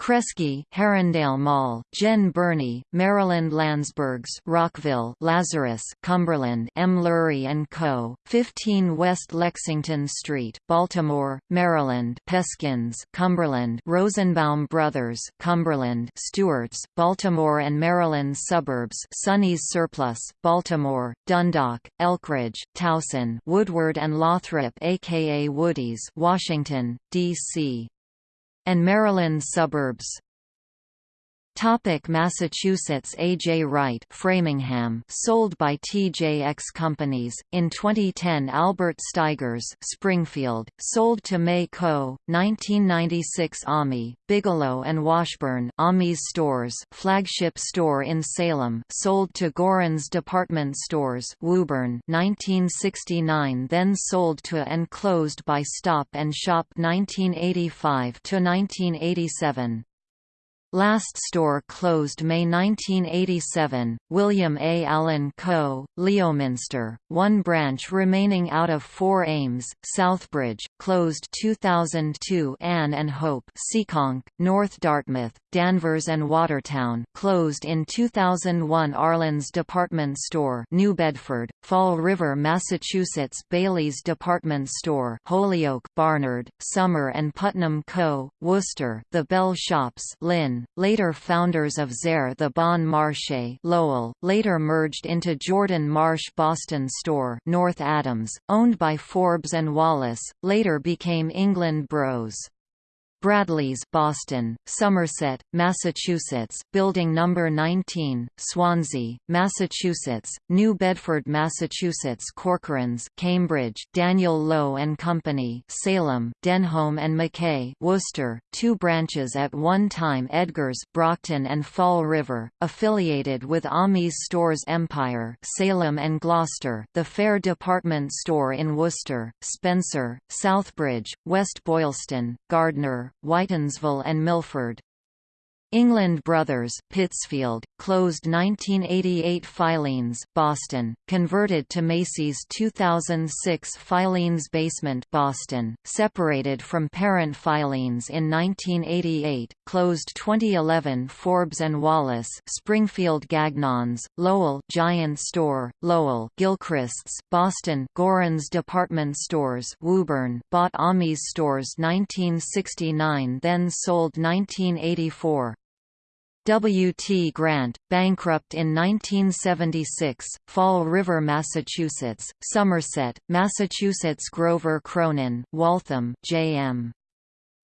Kresge, Harundale Mall, Glen Burnie, Maryland Landsbergs, Rockville, Lazarus, Cumberland, M. Lurie and Co., 15 West Lexington Street, Baltimore, Maryland, Peskins, Cumberland, Rosenbaum Brothers, Cumberland, Stewart's, Baltimore and Maryland suburbs, Sonny's Surplus, Baltimore, Dundalk, Elkridge, Towson, Woodward and Lothrop, aka Woody's, Washington, D.C and Maryland suburbs. Topic Massachusetts A. J. Wright Framingham sold by TJX Companies, in 2010 Albert Steigers Springfield, sold to May Co., 1996 Almy, Bigelow and Washburn Almy's Stores flagship store in Salem sold to Gorin's Department Stores Woburn 1969 then sold to and closed by Stop and Shop 1985 to 1987 Last store closed May 1987, William A. Allen Co., Leominster, one branch remaining out of four Ames, Southbridge, closed 2002 Anne and Hope Seekonk, North Dartmouth, Danvers and Watertown closed in 2001 Arlen's Department Store New Bedford, Fall River, Massachusetts Bailey's Department Store Holyoke Barnard, Summer and Putnam Co., Worcester The Bell Shops Lynn, later founders of Zayre the Bon Marché Lowell, later merged into Jordan Marsh Boston Store North Adams, owned by Forbes and Wallace, later became England Bros. Bradley's Boston, Somerset, Massachusetts, Building Number 19, Swansea, Massachusetts, New Bedford, Massachusetts, Corcoran's, Cambridge, Daniel Low and Company, Salem, Denholm and McKay, Worcester, two branches at one time Edgar's, Brockton and Fall River, affiliated with Almy's Stores Empire, Salem and Gloucester, the Fair Department Store in Worcester, Spencer, Southbridge, West Boylston, Gardner, Whitinsville and Milford. England Brothers, Pittsfield, closed 1988 Filene's, Boston, converted to Macy's 2006 Filene's Basement Boston, separated from parent Filene's in 1988, closed 2011 Forbes and Wallace Springfield Gagnons, Lowell Giant Store, Lowell Gilchrist's, Boston Gorin's Department Stores Woburn bought Almy's Stores 1969 then sold 1984. W. T. Grant, bankrupt in 1976, Fall River, Massachusetts, Somerset, Massachusetts Grover Cronin, Waltham, J.M.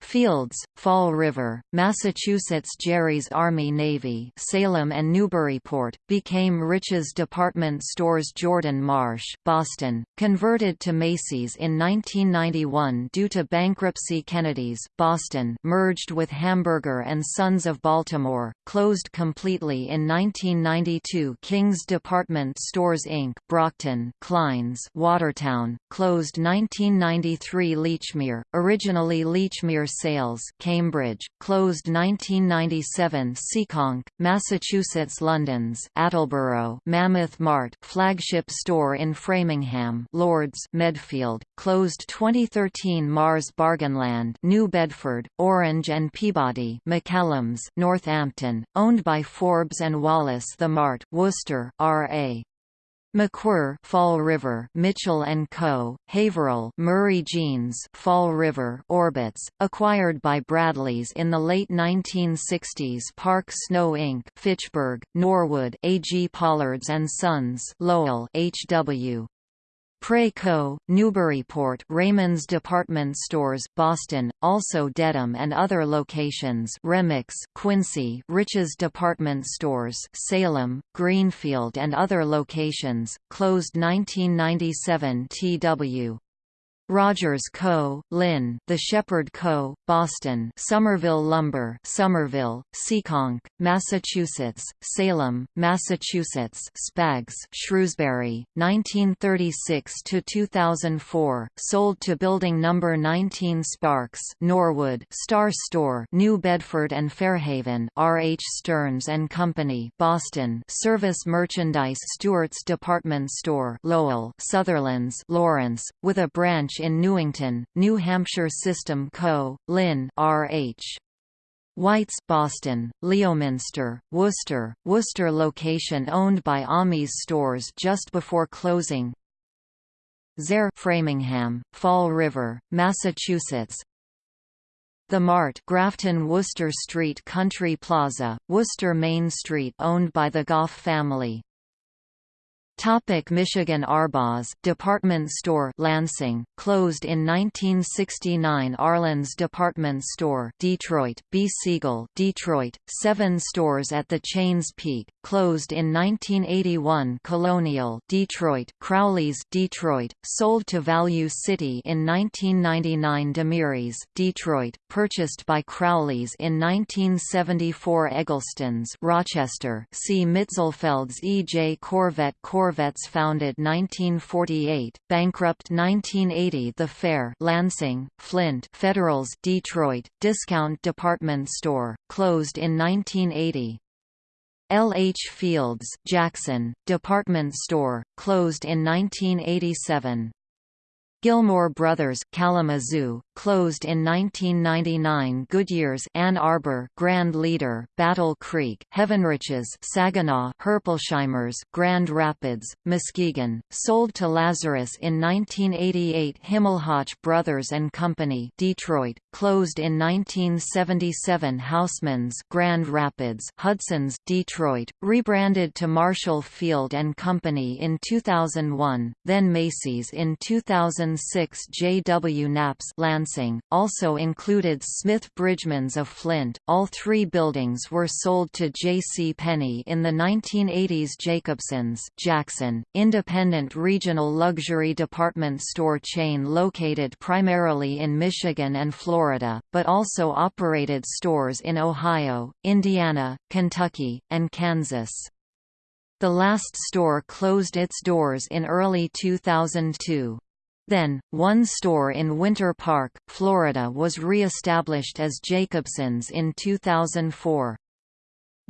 Fields, Fall River, Massachusetts Jerry's Army Navy Salem and Newburyport, became Rich's Department Stores Jordan Marsh Boston, converted to Macy's in 1991 due to bankruptcy Kennedy's Boston merged with Hamburger and Sons of Baltimore, closed completely in 1992 King's Department Stores Inc. Brockton Klein's Watertown, closed 1993 Leachmere, originally Lechmere Sales Cambridge, closed 1997 Seekonk, Massachusetts London's Attleboro Mammoth Mart flagship store in Framingham Lords Medfield, closed 2013 Mars Bargainland New Bedford, Orange and Peabody McCallum's Northampton, owned by Forbes and Wallace The Mart Worcester, R.A. McWhirr, Fall River, Mitchell and Co., Haverhill, Murray Jeans, Fall River, Orbits, acquired by Bradleys in the late 1960s. Park Snow Inc., Fitchburg, Norwood, A. G. Pollards and Sons, Lowell, H.W. Preco, Newburyport Raymond's Department Stores Boston, also Dedham and other locations Remick's Quincy Rich's Department Stores Salem, Greenfield and other locations, closed 1997 TW. Rogers Co., Lynn, The Shepherd Co., Boston, Somerville Lumber, Somerville, Seekonk, Massachusetts, Salem, Massachusetts, Spags, Shrewsbury, 1936 to 2004, sold to Building Number 19 Sparks, Norwood, Star Store, New Bedford and Fairhaven, R. H. Stearns and Company, Boston, Service Merchandise, Stewart's Department Store, Lowell, Sutherland's, Lawrence, with a branch in Newington, New Hampshire System Co., Lynn R.H. White's Boston, Leominster, Worcester, Worcester location owned by Almy's stores just before closing. Zayre Framingham, Fall River, Massachusetts. The Mart Grafton Worcester Street Country Plaza, Worcester Main Street owned by the Goff family. Topic Michigan Arbaugh department store Lansing, closed in 1969 Arlen's department store Detroit, B. Siegel Detroit, seven stores at the chain's peak, closed in 1981 Colonial Detroit, Crowley's Detroit, sold to Value City in 1999 Demery's Detroit, purchased by Crowley's in 1974 Eggleston's Rochester see Mitzelfeld's E. J. Corvette Korvette Korvettes founded 1948, bankrupt 1980 The Fair Lansing, Flint Federals Detroit, discount department store, closed in 1980. L. H. Fields Jackson, department store, closed in 1987. Gilmore Brothers Kalamazoo, closed in 1999 Goodyear's Ann Arbor Grand Leader, Battle Creek Heavenrich's Saginaw Herpolsheimer's Grand Rapids, Muskegon, sold to Lazarus in 1988 Himmelhoch Brothers and Company Detroit, closed in 1977 Houseman's Grand Rapids Hudson's Detroit, rebranded to Marshall Field and Company in 2001, then Macy's in 2006 J. W. Knapp's Lansing, also included Smith Bridgman's of Flint. All three buildings were sold to J. C. Penney in the 1980s Jacobson's Jackson, independent regional luxury department store chain located primarily in Michigan and Florida, but also operated stores in Ohio, Indiana, Kentucky, and Kansas. The last store closed its doors in early 2002. Then, one store in Winter Park, Florida was re-established as Jacobson's in 2004.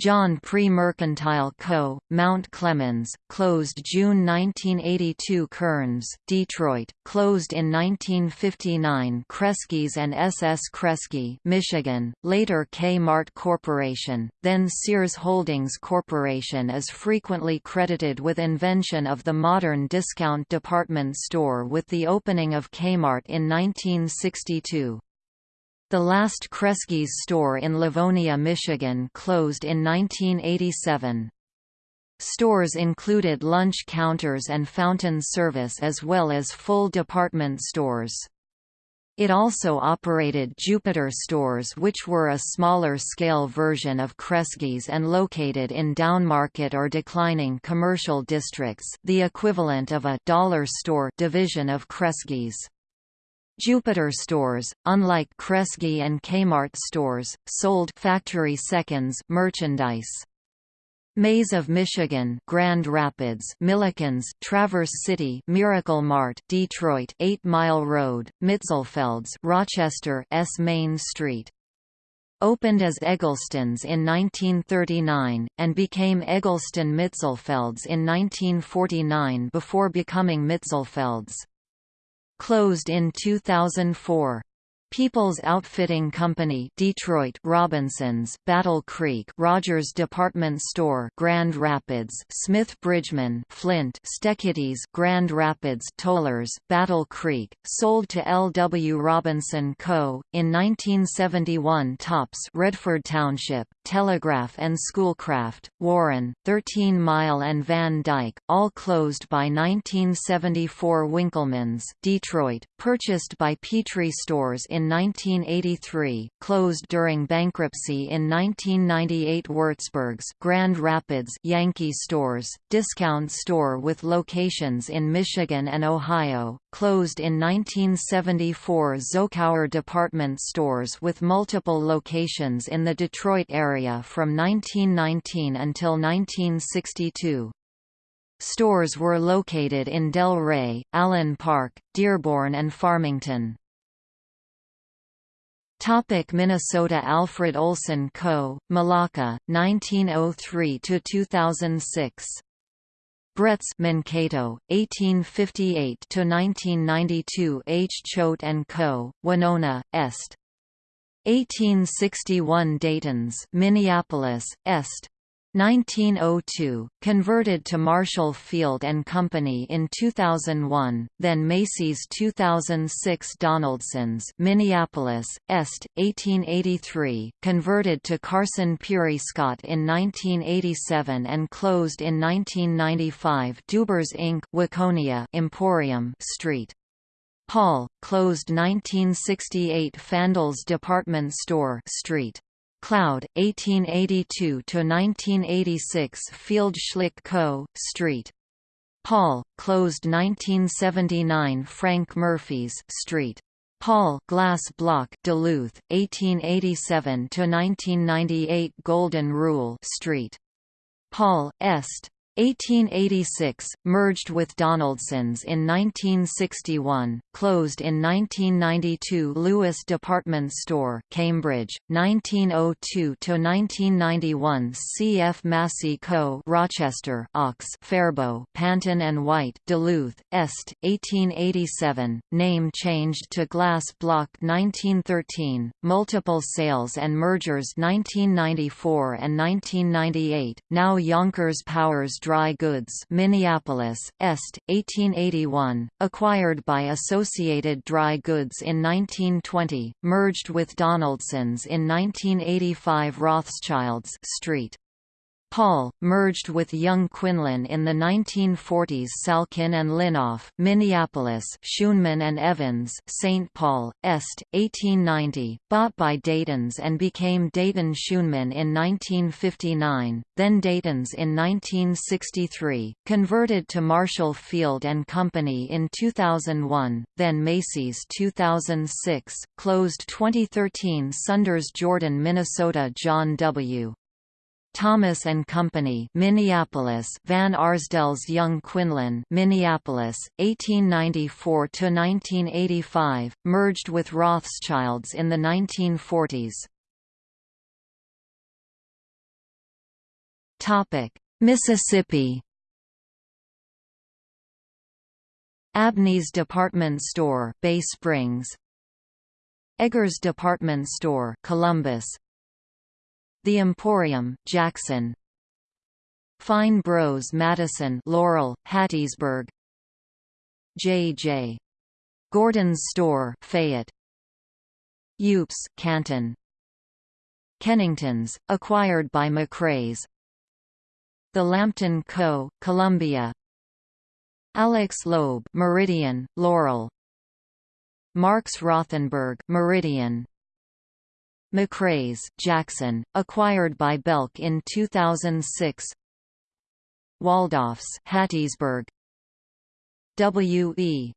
John Pre-Mercantile Co., Mount Clemens, closed June 1982 Kern's, Detroit, closed in 1959 Kresge's and S.S. Kresge Michigan, later K-Mart Corporation, then Sears Holdings Corporation is frequently credited with invention of the modern discount department store with the opening of Kmart in 1962. The last Kresge's store in Livonia, Michigan closed in 1987. Stores included lunch counters and fountain service as well as full department stores. It also operated Jupiter stores which were a smaller-scale version of Kresge's and located in downmarket or declining commercial districts the equivalent of a «dollar store» division of Kresge's. Jupiter stores, unlike Kresge and Kmart stores, sold factory seconds merchandise. Mays of Michigan, Grand Rapids, Milliken's, Traverse City, Miracle Mart, Detroit, 8 Mile Road, Mitzelfeld's, Rochester, S Main Street. Opened as Eggleston's in 1939, and became Eggleston Mitzelfeld's in 1949 before becoming Mitzelfeld's closed in 2004. People's Outfitting Company Detroit Robinsons Battle Creek Rogers Department Store Grand Rapids Smith Bridgman Flint Steketee's Grand Rapids Tollers Battle Creek sold to L. W. Robinson Co. in 1971 Tops Redford Township Telegraph and Schoolcraft Warren 13 Mile and Van Dyke all closed by 1974 Winkleman's Detroit purchased by Petrie Stores in in 1983, closed during bankruptcy in 1998 Würzburg's Grand Rapids Yankee Stores, discount store with locations in Michigan and Ohio, closed in 1974 Zokauer department stores with multiple locations in the Detroit area from 1919 until 1962. Stores were located in Delray, Allen Park, Dearborn and Farmington. Topic Minnesota Alfred Olson Co., Malacca, 1903–2006. Bretz Mankato, 1858–1992 H. Choate & Co., Winona, Est. 1861 Dayton's Minneapolis, Est. 1902, converted to Marshall Field and Company in 2001, then Macy's 2006 Donaldson's Minneapolis, Est, 1883, converted to Carson Pirie Scott in 1987 and closed in 1995 Dubers Inc. Waconia Emporium Street. Paul, closed 1968 Fandles Department Store Street. Cloud, 1882–1986 Field Schlick Co., St. Paul, closed 1979 Frank Murphy's Street. Paul Glass Block, Duluth, 1887–1998 Golden Rule Street. Paul, Est. 1886, merged with Donaldson's in 1961, closed in 1992 Lewis Department Store, Cambridge, 1902–1991 C.F. Massey Co. Rochester, Ox, Faribault, Panton and White, Duluth, Est, 1887, name changed to Glass Block 1913, multiple sales and mergers 1994 and 1998, now Younkers Powers Dry Goods Minneapolis, Est, 1881, acquired by Associated Dry Goods in 1920, merged with Donaldson's in 1985 Rothschilds Street. Paul, merged with Young Quinlan in the 1940s Salkin and Linoff Minneapolis Schoenman and Evans St. Paul, Est, 1890, bought by Dayton's and became Dayton Schoenman in 1959, then Dayton's in 1963, converted to Marshall Field and Company in 2001, then Macy's 2006, closed 2013 Sunders Jordan Minnesota John W. Thomas and Company, Minneapolis; Van Arsdell's Young Quinlan, Minneapolis, 1894 to 1985, merged with Rothschilds in the 1940s. Topic: Mississippi. Abney's Department Store, Bay Springs. Eggers Department Store, Columbus, the Emporium, Jackson. Fine Bros Madison Laurel, Hattiesburg. J.J. Gordon's Store Fayette. Yoops Canton. Kennington's, acquired by McRae's. The Lampton Co., Columbia. Alex Loeb Meridian, Laurel. Marks Rothenberg Meridian McRae's, Jackson, acquired by Belk in 2006 Waldorf's Hattiesburg W. E.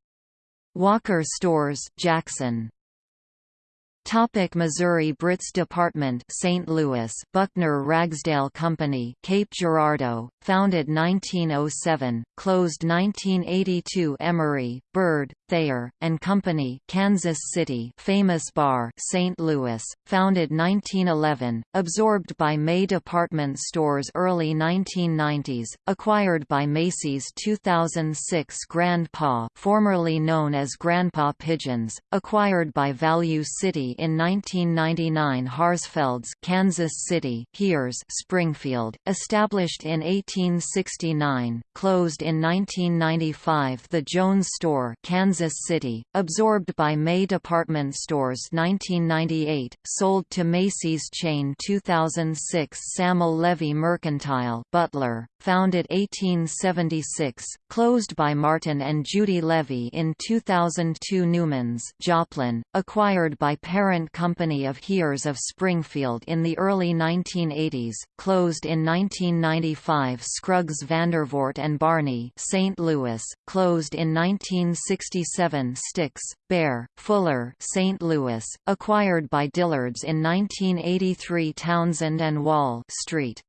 Walker Stores, Jackson Topic Missouri Brits Department St. Louis Buckner Ragsdale Company Cape Girardeau founded 1907 closed 1982 Emery Bird Thayer and Company Kansas City Famous Barr St. Louis founded 1911 absorbed by May Department Stores early 1990s acquired by Macy's 2006 Grandpa formerly known as Grandpa Pigeons acquired by Value City in 1999 Harzfelds Kansas City Heers Springfield, established in 1869, closed in 1995 The Jones Store Kansas City, absorbed by May Department Stores 1998, sold to Macy's chain 2006 Samuel Levy Mercantile Butler, founded 1876, closed by Martin and Judy Levy in 2002 Newman's Joplin, acquired by parent company of Heers of Springfield in the early 1980s, closed in 1995 Scruggs Vandervoort and Barney St. Louis, closed in 1967 Stix, Baer, Fuller St. Louis, acquired by Dillard's in 1983 Townsend and Wall Street.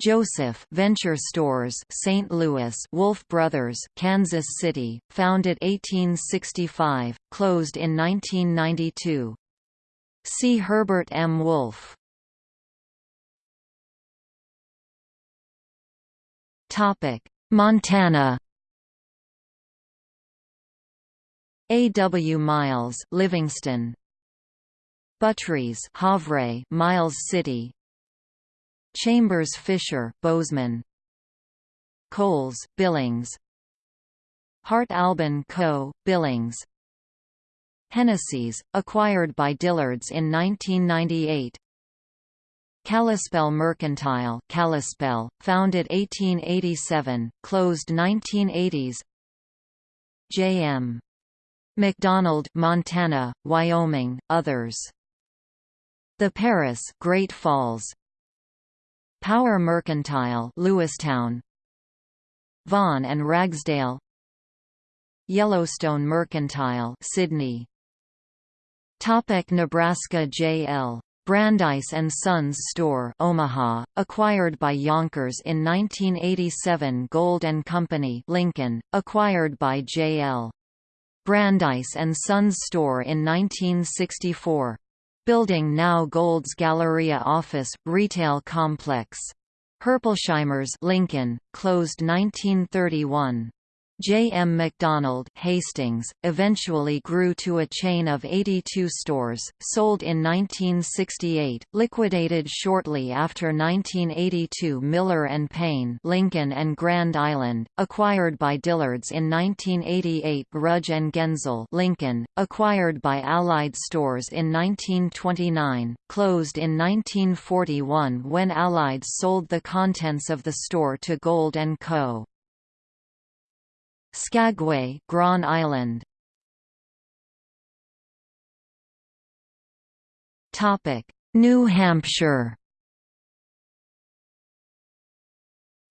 Joseph Venture Stores, St. Louis, Wolf Brothers, Kansas City, founded 1865, closed in 1992. See Herbert M. Wolf. Topic: Montana. A. W. Miles, Livingston. Buttrie's, Havre, Miles City, Chambers Fisher Bozeman Coles, Billings Hart Albin Co., Billings Hennessy's, acquired by Dillard's in 1998 Kalispell Mercantile Kalispell, founded 1887, closed 1980s J.M. McDonald Montana, Wyoming, others. The Paris Great Falls. Power Mercantile Lewistown. Vaughan and Ragsdale. Yellowstone Mercantile Sidney Topic Nebraska J.L. Brandeis and Sons Store Omaha, acquired by Younkers in 1987 Gold Company Lincoln, acquired by J.L. Brandeis and Sons Store in 1964. Building now Gold's Galleria office, retail complex. Herpolsheimer's Lincoln, closed 1931. J. M. McDonald Hastings, eventually grew to a chain of 82 stores, sold in 1968, liquidated shortly after 1982 Miller Payne Lincoln and Grand Island, acquired by Dillard's in 1988 Rudge Guenzel Lincoln, acquired by Allied Stores in 1929, closed in 1941 when Allied sold the contents of the store to Gold & Co. Skagway, Grand Island. Topic: New Hampshire.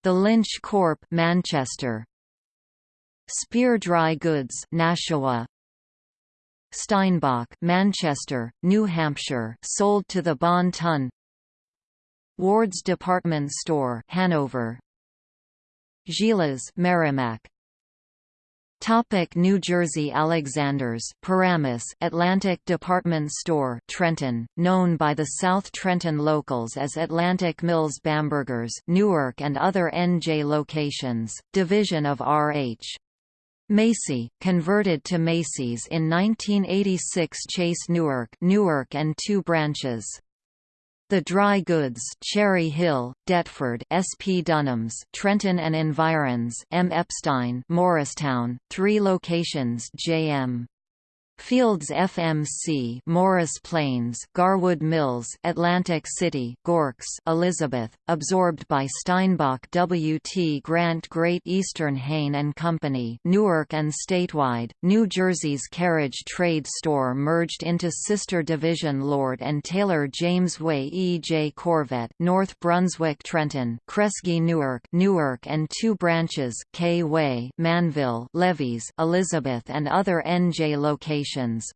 The Lynch Corp, Manchester. Spear Dry Goods, Nashua. Steinbach, Manchester, New Hampshire, sold to the Bon Ton. Ward's Department Store, Hanover. Gila's, Merrimack. Topic New Jersey Alexander's Paramus Atlantic Department Store Trenton, known by the South Trenton locals as Atlantic Mills Bambergers Newark and other NJ locations, division of R.H. Macy, converted to Macy's in 1986 Chase Newark Newark and two branches. The Dry Goods Cherry Hill, Deptford SP Dunham's Trenton and Environs M. Epstein Morristown, three locations JM. Fields FMC Morris Plains Garwood Mills Atlantic City Goerkes Elizabeth absorbed by Steinbach W.T. Grant Great Eastern Hahne and Company Newark and statewide New Jersey's Carriage Trade Store merged into sister division Lord and Taylor James Way E. J. Korvette North Brunswick Trenton Kresge Newark Newark and two branches K. Way Manville Levies Elizabeth and other NJ locations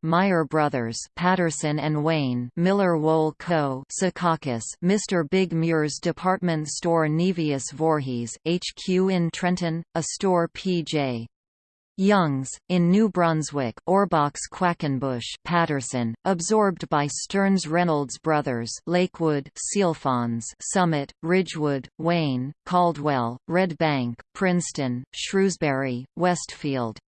Meyer Brothers, Paterson and Wayne, Miller Wool Co., Secaucus, Mr. Big Muir's department store Nevius Voorhees, HQ in Trenton, a store P.J. Young's, in New Brunswick Ohrbach's Quackenbush Paterson, absorbed by Stern's Reynolds Brothers Lakewood Sealfons Summit, Ridgewood, Wayne, Caldwell, Red Bank, Princeton, Shrewsbury, Westfield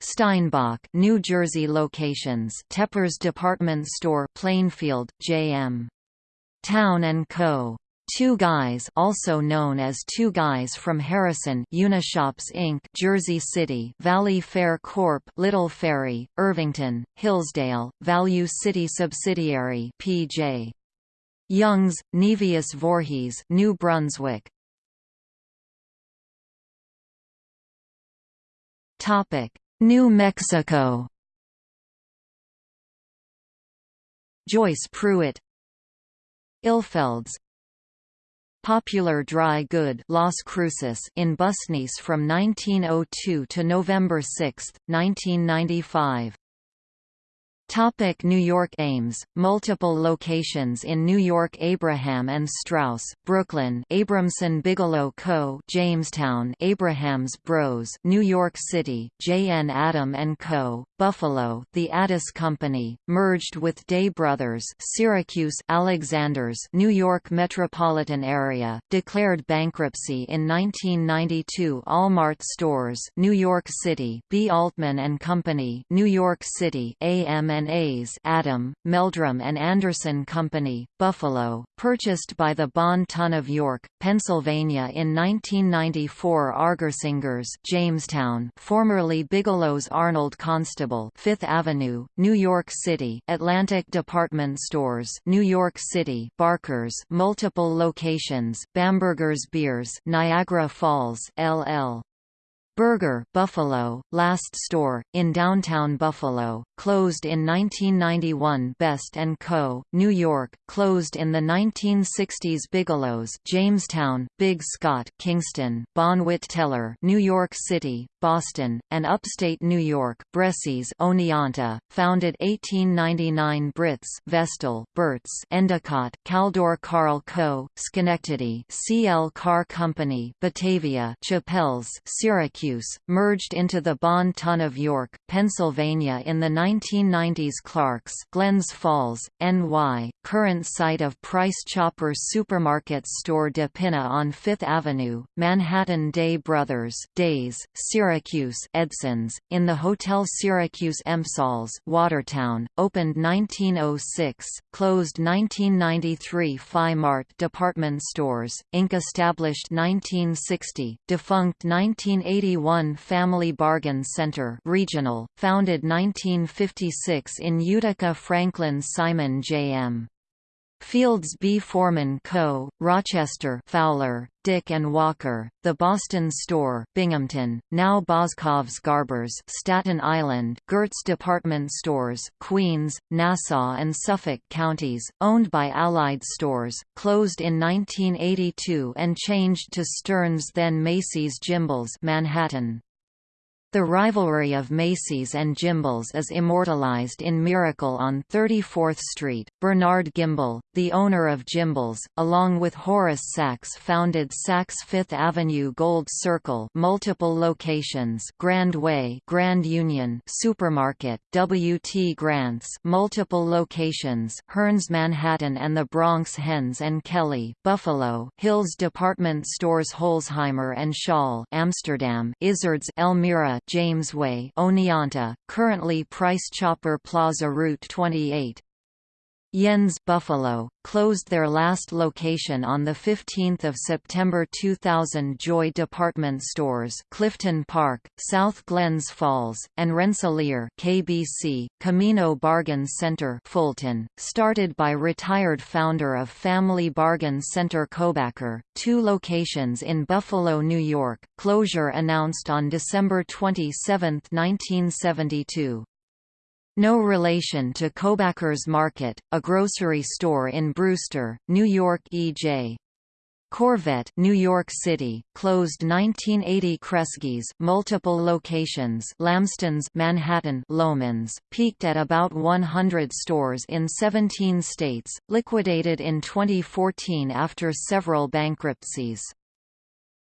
Steinbach, New Jersey locations Tepper's Department Store Plainfield, J.M. Town & Co. Two Guys also known as Two Guys from Harrison Unishops Inc. Jersey City Valley Fair Corp. Little Ferry, Irvington, Hillsdale, Value City subsidiary P.J. Young's, Nevius Voorhees New Brunswick Topic New Mexico. Joyce Pruitt. Ilfelds. Popular Dry Good Las Cruces in Busnice from 1902 to November 6, 1995 Topic New York Ames, multiple locations in New York Abraham and Straus, Brooklyn Abramson Bigelow Co. Jamestown Abraham's Bros New York City, J. N. Adam & Co., Buffalo The Addis Company, merged with Dey Brothers Syracuse Alexander's New York metropolitan area, declared bankruptcy in 1992 Allmart Stores New York City B. Altman & Company New York City AM and A's Adam, Meldrum and Anderson Company, Buffalo, purchased by the Bon Ton of York, Pennsylvania in 1994 Argersingers Jamestown formerly Bigelow's Arnold Constable 5th Avenue, New York City Atlantic Department Stores New York City Barker's multiple locations Bamberger's Beers Niagara Falls LL Berger Buffalo, last store, in downtown Buffalo, closed in 1991 Best & Co., New York, closed in the 1960s Bigelow's Jamestown, Big Scott Kingston, Bonwit Teller New York City, Boston, and upstate New York, Oneonta, founded 1899 Brits Vestal, Burt's Endicott, Caldor Carl Co., Schenectady CL Car Company Batavia Chappells Syracuse, merged into the Bon Ton of York, Pennsylvania in the 1990s Clark's Glens Falls, NY, current site of Price Chopper Supermarket store De Pinna on Fifth Avenue, Manhattan Dey Brothers Deys, Syracuse Syracuse Edson's, in the Hotel Syracuse Empsalls Watertown, opened 1906, closed 1993 Phi Mart department stores, Inc. established 1960, defunct 1981 Family Bargain Center regional, founded 1956 in Utica Franklin Simon J.M. Fields B. Forman Co., Rochester Fowler, Dick and Walker, The Boston Store, Binghamton, now Boscov's Garbers Staten Island, Gertz Department Stores, Queens, Nassau and Suffolk counties, owned by Allied Stores, closed in 1982 and changed to Stern's then Macy's Gimbels Manhattan. The rivalry of Macy's and Gimbels is immortalized in Miracle on 34th Street. Bernard Gimbel, the owner of Gimbels, along with Horace Saks founded Saks Fifth Avenue Gold Circle multiple locations Grand Way Grand Union Supermarket, W.T. Grant's multiple locations Hearns Manhattan and the Bronx Hens and Kelly, Buffalo Hills Department Stores Holzheimer and Schall Amsterdam Izard's Elmira James Way Oneonta, currently Price Chopper Plaza Route 28. Jens Buffalo, closed their last location on 15 September 2000 Joy Department Stores Clifton Park, South Glens Falls, and Rensselaer KBC, Camino Bargain Center Fulton, started by retired founder of Family Bargain Center Kobacker, two locations in Buffalo, New York, closure announced on December 27, 1972. No relation to Kobacker's Market, a grocery store in Brewster, New York E.J. Korvette, New York City, closed 1980 Kresge's, multiple locations, Lamston's, Manhattan, Loehmann's, peaked at about 100 stores in 17 states, liquidated in 2014 after several bankruptcies.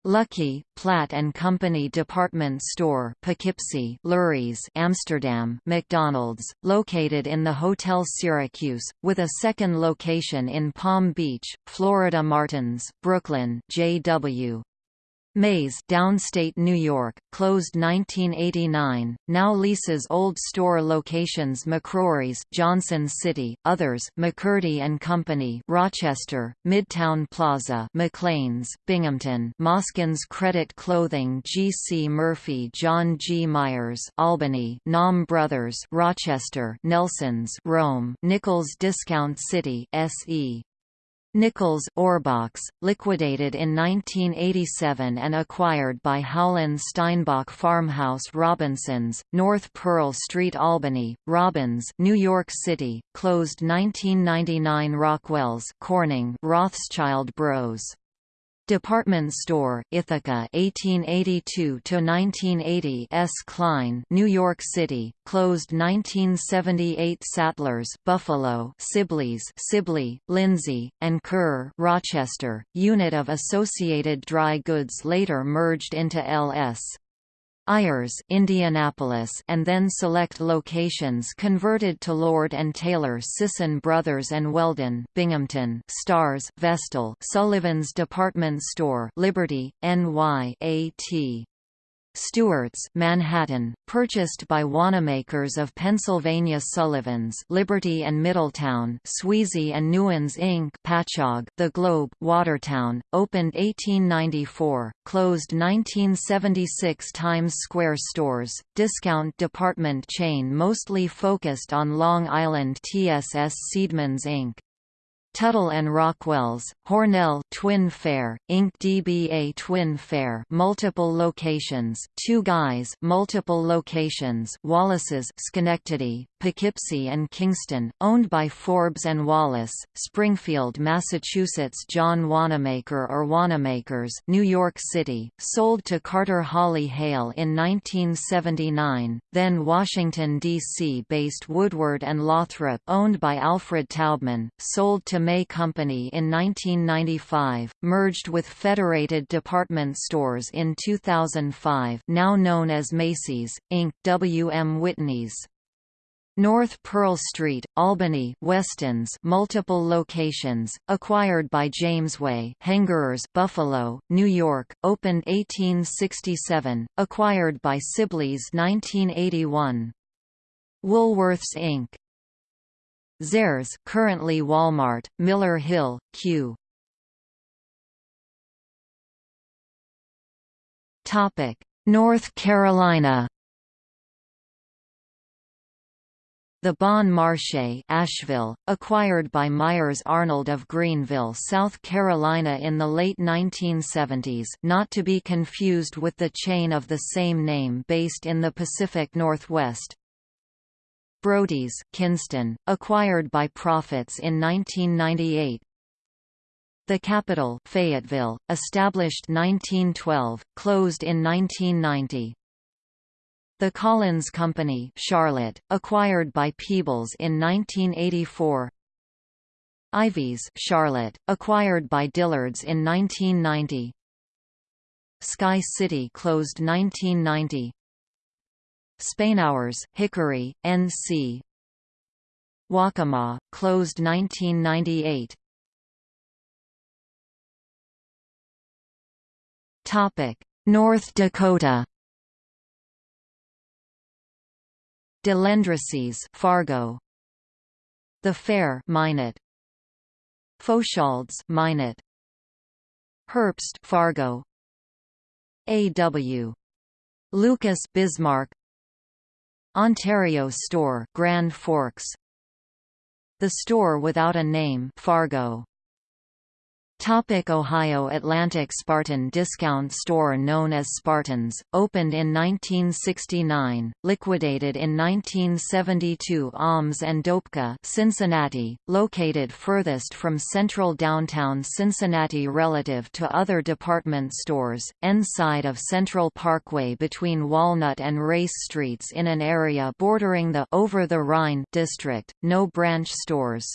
Luckey, Platt and Company Department Store Poughkeepsie, Lurie's Amsterdam, McDonald's, located in the Hotel Syracuse, with a second location in Palm Beach, Florida Martins, Brooklyn J.W. Mays downstate New York, closed 1989, now leases old store locations McCrory's Johnson City, others McCurdy and Company Rochester, Midtown Plaza McLean's, Binghamton Moskins Credit Clothing G. C. Murphy John G. Myers Albany Nom Brothers Rochester Nelson's Rome Nichols Discount City S.E. Nichols Ohrbach's, liquidated in 1987 and acquired by Howland Steinbach Farmhouse Robinsons, North Pearl Street Albany, Robbins New York City, closed 1999 Rockwell's Corning Rothschild Bros. Department Store, Ithaca 1882–1980 S. Klein New York City, closed 1978 Sattlers Buffalo Sibley's Sibley, Lindsay, and Curr Rochester, unit of Associated Dry Goods later merged into L.S. Ayres Indianapolis and then select locations converted to Lord and Taylor Sisson Brothers and Weldon Binghamton Stars Vestal Sullivan's Department Store Liberty NY AT Stewart's Manhattan, purchased by Wanamakers of Pennsylvania Sullivan's Liberty and Middletown Sweezy and Newens Inc. Patchogue, The Globe Watertown, opened 1894, closed 1976 Times Square stores, discount department chain mostly focused on Long Island TSS Seedmans Inc. Tuttle and Rockwell's, Hornell Twin Fair, Inc. DBA Twin Fair multiple locations, Two Guys multiple locations, Wallace's Schenectady, Poughkeepsie and Kingston, owned by Forbes and Wallace, Springfield, Massachusetts John Wanamaker or Wanamakers, New York City, sold to Carter Hawley Hale in 1979, then Washington, D.C. based Woodward and Lothrop owned by Alfred Taubman, sold to May Company in 1995, merged with Federated Department Stores in 2005 now known as Macy's, Inc. W. M. Whitney's. North Pearl Street, Albany Weston's multiple locations, acquired by Jamesway Hengerers Buffalo, New York, opened 1867, acquired by Sibley's 1981. Woolworths Inc. Zehrs currently Walmart, Miller Hill, Q. Topic: North Carolina. The Bon Marché Asheville, acquired by Myers Arnold of Greenville, South Carolina in the late 1970s not to be confused with the chain of the same name based in the Pacific Northwest, Brody's Kinston, acquired by Proffitts in 1998. The capital Fayetteville, established 1912, closed in 1990. The Collins Company Charlotte, acquired by Peebles in 1984. Ivey's Charlotte, acquired by Dillard's in 1990. Sky City closed 1990. Spainhours, Hickory, N.C. Waccamaw, closed 1998. Topic: North Dakota. DeLendrices, Fargo. The Fair, Minot. Fauchald's, Minot. Herbst, Fargo. A.W. Lucas, Bismarck. Ontario Store Grand Forks The Store Without a Name Fargo Topic Ohio Atlantic Spartan discount store known as Spartans, opened in 1969, liquidated in 1972 Alms and Doepke Cincinnati, located furthest from central downtown Cincinnati relative to other department stores, end side of Central Parkway between Walnut and Race Streets in an area bordering the Over the Rhine district, no branch stores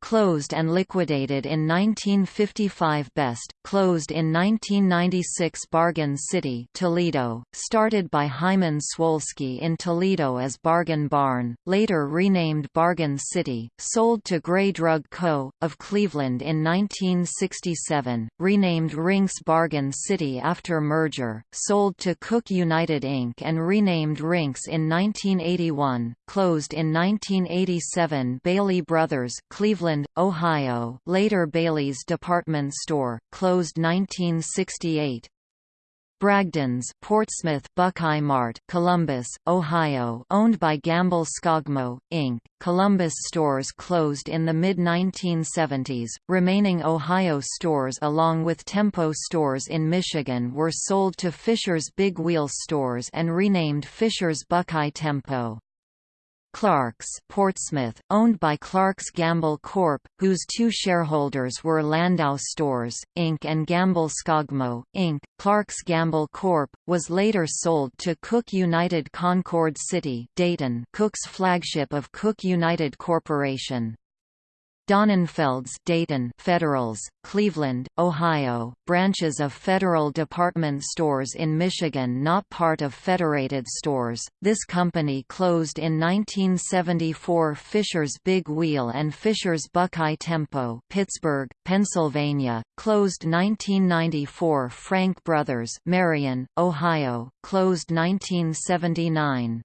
closed and liquidated in 1955 Best, closed in 1996 Bargain City Toledo, started by Hyman Swolsky in Toledo as Bargain Barn, later renamed Bargain City, sold to Gray Drug Co., of Cleveland in 1967, renamed Rinks Bargain City after merger, sold to Cook United Inc. and renamed Rinks in 1981, closed in 1987 Bailey Brothers Cleveland Cleveland, Ohio later Bailey's Department Store, closed 1968. Bragdon's Portsmouth Buckeye Mart, Columbus, Ohio, owned by Gamble Skogmo Inc. Columbus stores closed in the mid-1970s. Remaining Ohio stores along with Tempo stores in Michigan were sold to Fisher's Big Wheel stores and renamed Fisher's Buckeye Tempo. Clark's Portsmouth, owned by Clark's Gamble Corp., whose two shareholders were Landau Stores, Inc. and Gamble Skogmo, Inc. Clark's Gamble Corp., was later sold to Cook United Concord City Dayton Cook's flagship of Cook United Corporation. Donenfelds Dayton Federals, Cleveland, Ohio, branches of Federal Department Stores in Michigan not part of Federated Stores. This company closed in 1974 Fisher's Big Wheel and Fisher's Buckeye Tempo Pittsburgh, Pennsylvania, closed 1994 Frank Brothers Marion, Ohio, closed 1979.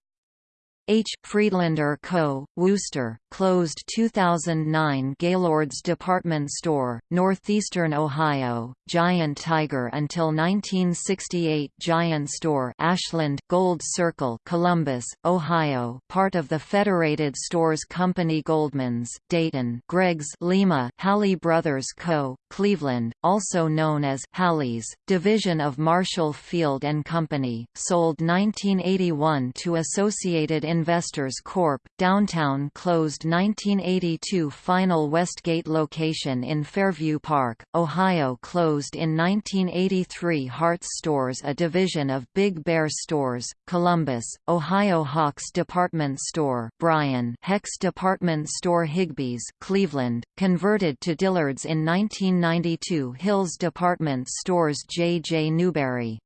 H. Friedlander Co., Wooster, closed 2009 Gaylord's Department Store, Northeastern Ohio, Giant Tiger until 1968 Giant Store Ashland, Gold Circle Columbus, Ohio part of the Federated Stores Company Goldman's Dayton Greg's Lima Halle Brothers Co., Cleveland, also known as Halle's, division of Marshall Field & Company, sold 1981 to Associated Investors Corp., downtown closed 1982 final Westgate location in Fairview Park, Ohio closed in 1983 Hart's Stores a division of Big Bear Stores, Columbus, Ohio Hawks Department Store Bryan Hecht's Department Store Higbee's Cleveland, converted to Dillard's in 1992 Hills Department Stores J. J. Newberry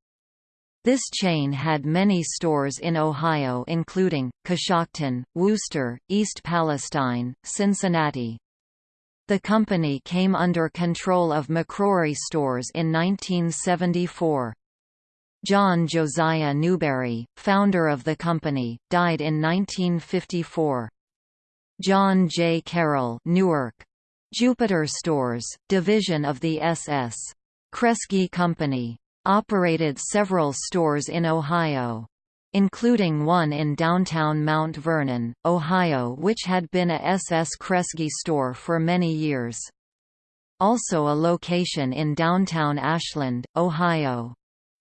this chain had many stores in Ohio including, Coshocton, Wooster, East Palestine, Cincinnati. The company came under control of McCrory Stores in 1974. John Josiah Newberry, founder of the company, died in 1954. John J. Carroll Newark. Jupiter Stores, division of the S.S. Kresge Company operated several stores in Ohio including one in downtown Mount Vernon, Ohio which had been a SS Kresge store for many years. Also a location in downtown Ashland, Ohio.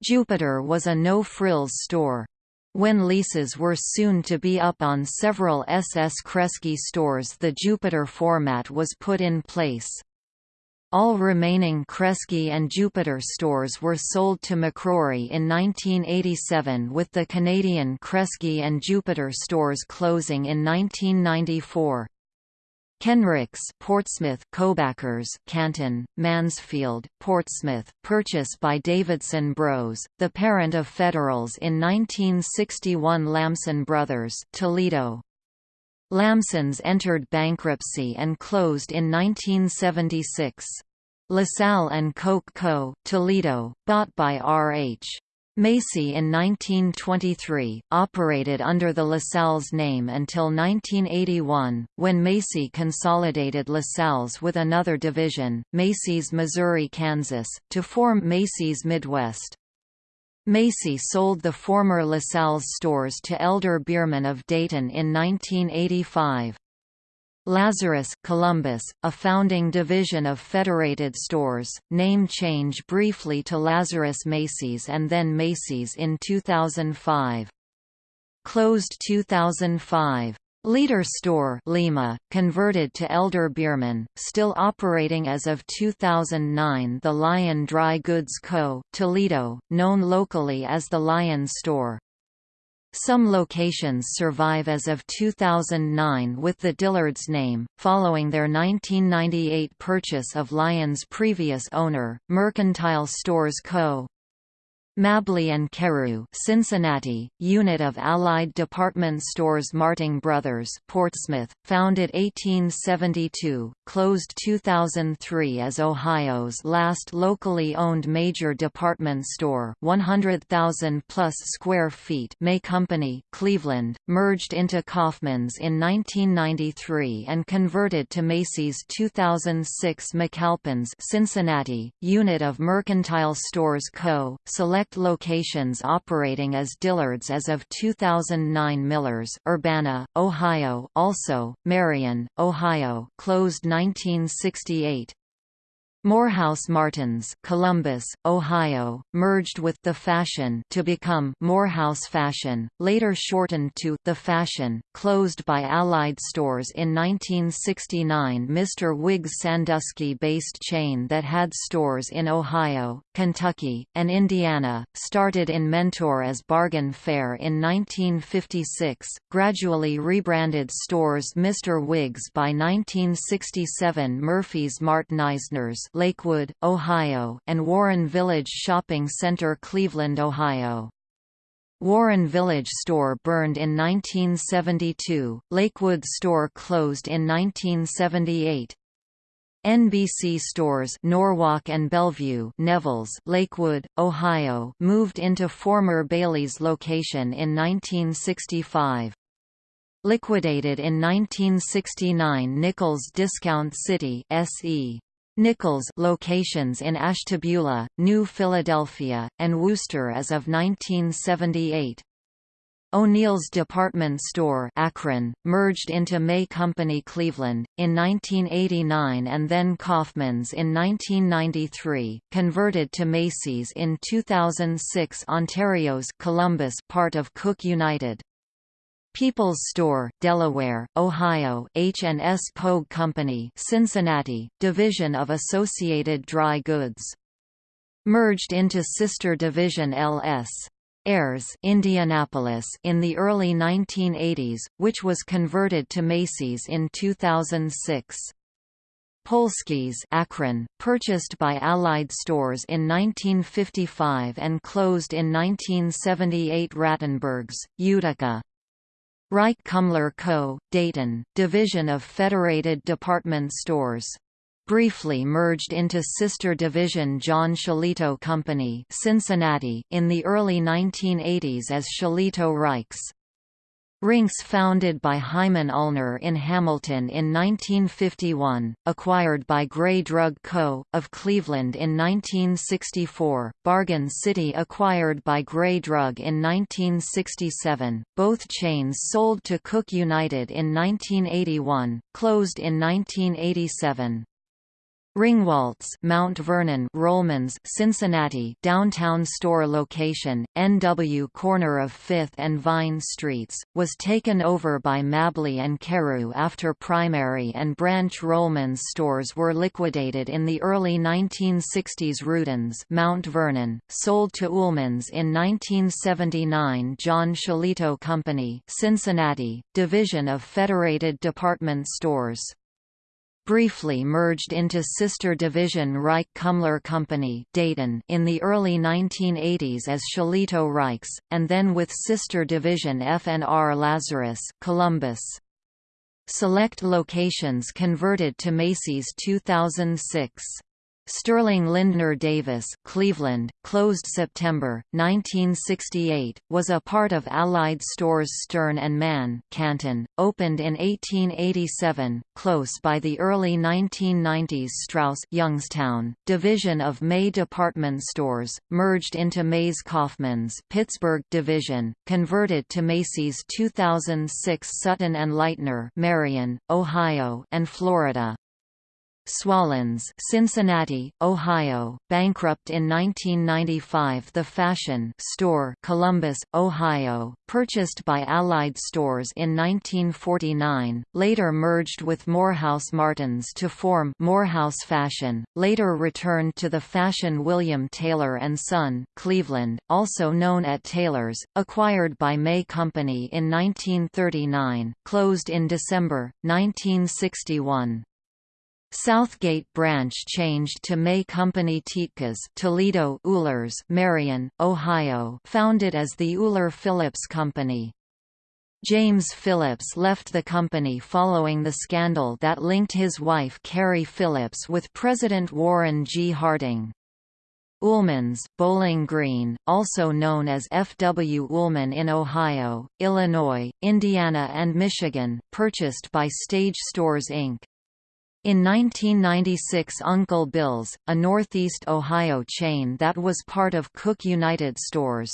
Jupiter was a no-frills store. When leases were soon to be up on several SS Kresge stores the Jupiter format was put in place. All remaining Kresge and Jupiter stores were sold to McCrory in 1987 with the Canadian Kresge and Jupiter stores closing in 1994. Kenricks Portsmouth Kobackers Canton, Mansfield, Portsmouth, purchase by Davidson Bros, the parent of Federals in 1961 Lamson Brothers Toledo. Lamson's entered bankruptcy and closed in 1976. LaSalle and Koch Co., Toledo, bought by R.H. Macy in 1923, operated under the LaSalle's name until 1981, when Macy consolidated LaSalle's with another division, Macy's Missouri-Kansas, to form Macy's Midwest. Macy sold the former LaSalle's stores to Elder Beerman of Dayton in 1985. Lazarus Columbus, a founding division of Federated Stores, name change briefly to Lazarus Macy's and then Macy's in 2005. Closed 2005. Leader Store Lima, converted to Elder Beerman, still operating as of 2009 The Lion Dry Goods Co., Toledo, known locally as the Lion Store. Some locations survive as of 2009 with the Dillard's name, following their 1998 purchase of Lion's previous owner, Mercantile Stores Co. Mabley and Carew, Cincinnati, unit of Allied Department Stores Marting Brothers, Portsmouth, founded 1872, closed 2003 as Ohio's last locally owned major department store, 100,000 plus square feet. May Company, Cleveland, merged into Kaufmann's in 1993 and converted to Macy's 2006 McAlpin's, Cincinnati, unit of Mercantile Stores Co. Select locations operating as Dillard's as of 2009 Millers, Urbana, Ohio also, Marion, Ohio closed 1968. Morehouse Martins, Columbus, Ohio, merged with The Fashion to become Morehouse Fashion, later shortened to The Fashion, closed by Allied Stores in 1969 Mr. Wiggs Sandusky-based chain that had stores in Ohio, Kentucky, and Indiana, started in Mentor as Bargain Fair in 1956, gradually rebranded stores Mr. Wiggs by 1967 Murphy's Martinizers Lakewood, Ohio, and Warren Village Shopping Center Cleveland, Ohio. Warren Village store burned in 1972, Lakewood store closed in 1978. NBC stores Norwalk and Bellevue Neville's, Lakewood, Ohio moved into former Bailey's location in 1965. Liquidated in 1969 Nichols Discount City SE. Nichols locations in Ashtabula, New Philadelphia, and Wooster as of 1978. O'Neill's department store Akron, merged into May Company Cleveland, in 1989 and then Kaufmann's in 1993, converted to Macy's in 2006 Ontario's Columbus part of Cook United. People's Store, Delaware, Ohio H&S Pogue Company Cincinnati, division of Associated Dry Goods. Merged into sister division L.S. Ayres Indianapolis in the early 1980s, which was converted to Macy's in 2006. Polsky's Akron, purchased by Allied Stores in 1955 and closed in 1978 Rattenberg's, Utica Rike Kumler Co., Dayton, division of Federated Department Stores. Briefly merged into sister division John Shillito Company Cincinnati in the early 1980s as Shillito Rikes. Rinks founded by Hyman Ulner in Hamilton in 1951, acquired by Gray Drug Co., of Cleveland in 1964, Bargain City acquired by Gray Drug in 1967, both chains sold to Cook United in 1981, closed in 1987. Ringwaltz Mount Vernon Rollman's Cincinnati downtown store location, NW corner of 5th and Vine Streets, was taken over by Mabley and Carew after primary and branch Rollman's stores were liquidated in the early 1960s Rudens Mount Vernon, sold to Ullman's in 1979 John Shillito Company Cincinnati, division of Federated Department Stores briefly merged into sister division Rike Kumler Company Dayton in the early 1980s as Shillito Rikes, and then with sister division F&R Lazarus Columbus. Select locations converted to Macy's 2006. Sterling Lindner Davis Cleveland, closed September, 1968, was a part of Allied Stores Stern & Mann Canton, opened in 1887, close by the early 1990s Strouss Youngstown, division of May Department Stores, merged into Mays Kaufmann's Pittsburgh division, converted to Macy's 2006 Sutton & Leitner Marion, Ohio and Florida. Swallens Cincinnati, Ohio, bankrupt in 1995 The Fashion Store Columbus, Ohio, purchased by Allied Stores in 1949, later merged with Morehouse Martins to form Morehouse Fashion, later returned to the Fashion William Taylor & Son Cleveland, also known at Taylor's, acquired by May Company in 1939, closed in December, 1961. Southgate branch changed to May Company Tiedtkes Toledo Uhlers Marion, Ohio founded as the Uhler Phillips Company. James Phillips left the company following the scandal that linked his wife Carrie Phillips with President Warren G. Harding. Ullman's, Bowling Green, also known as F. W. Ullman in Ohio, Illinois, Indiana and Michigan, purchased by Stage Stores Inc. In 1996 Uncle Bill's, a Northeast Ohio chain that was part of Cook United Stores.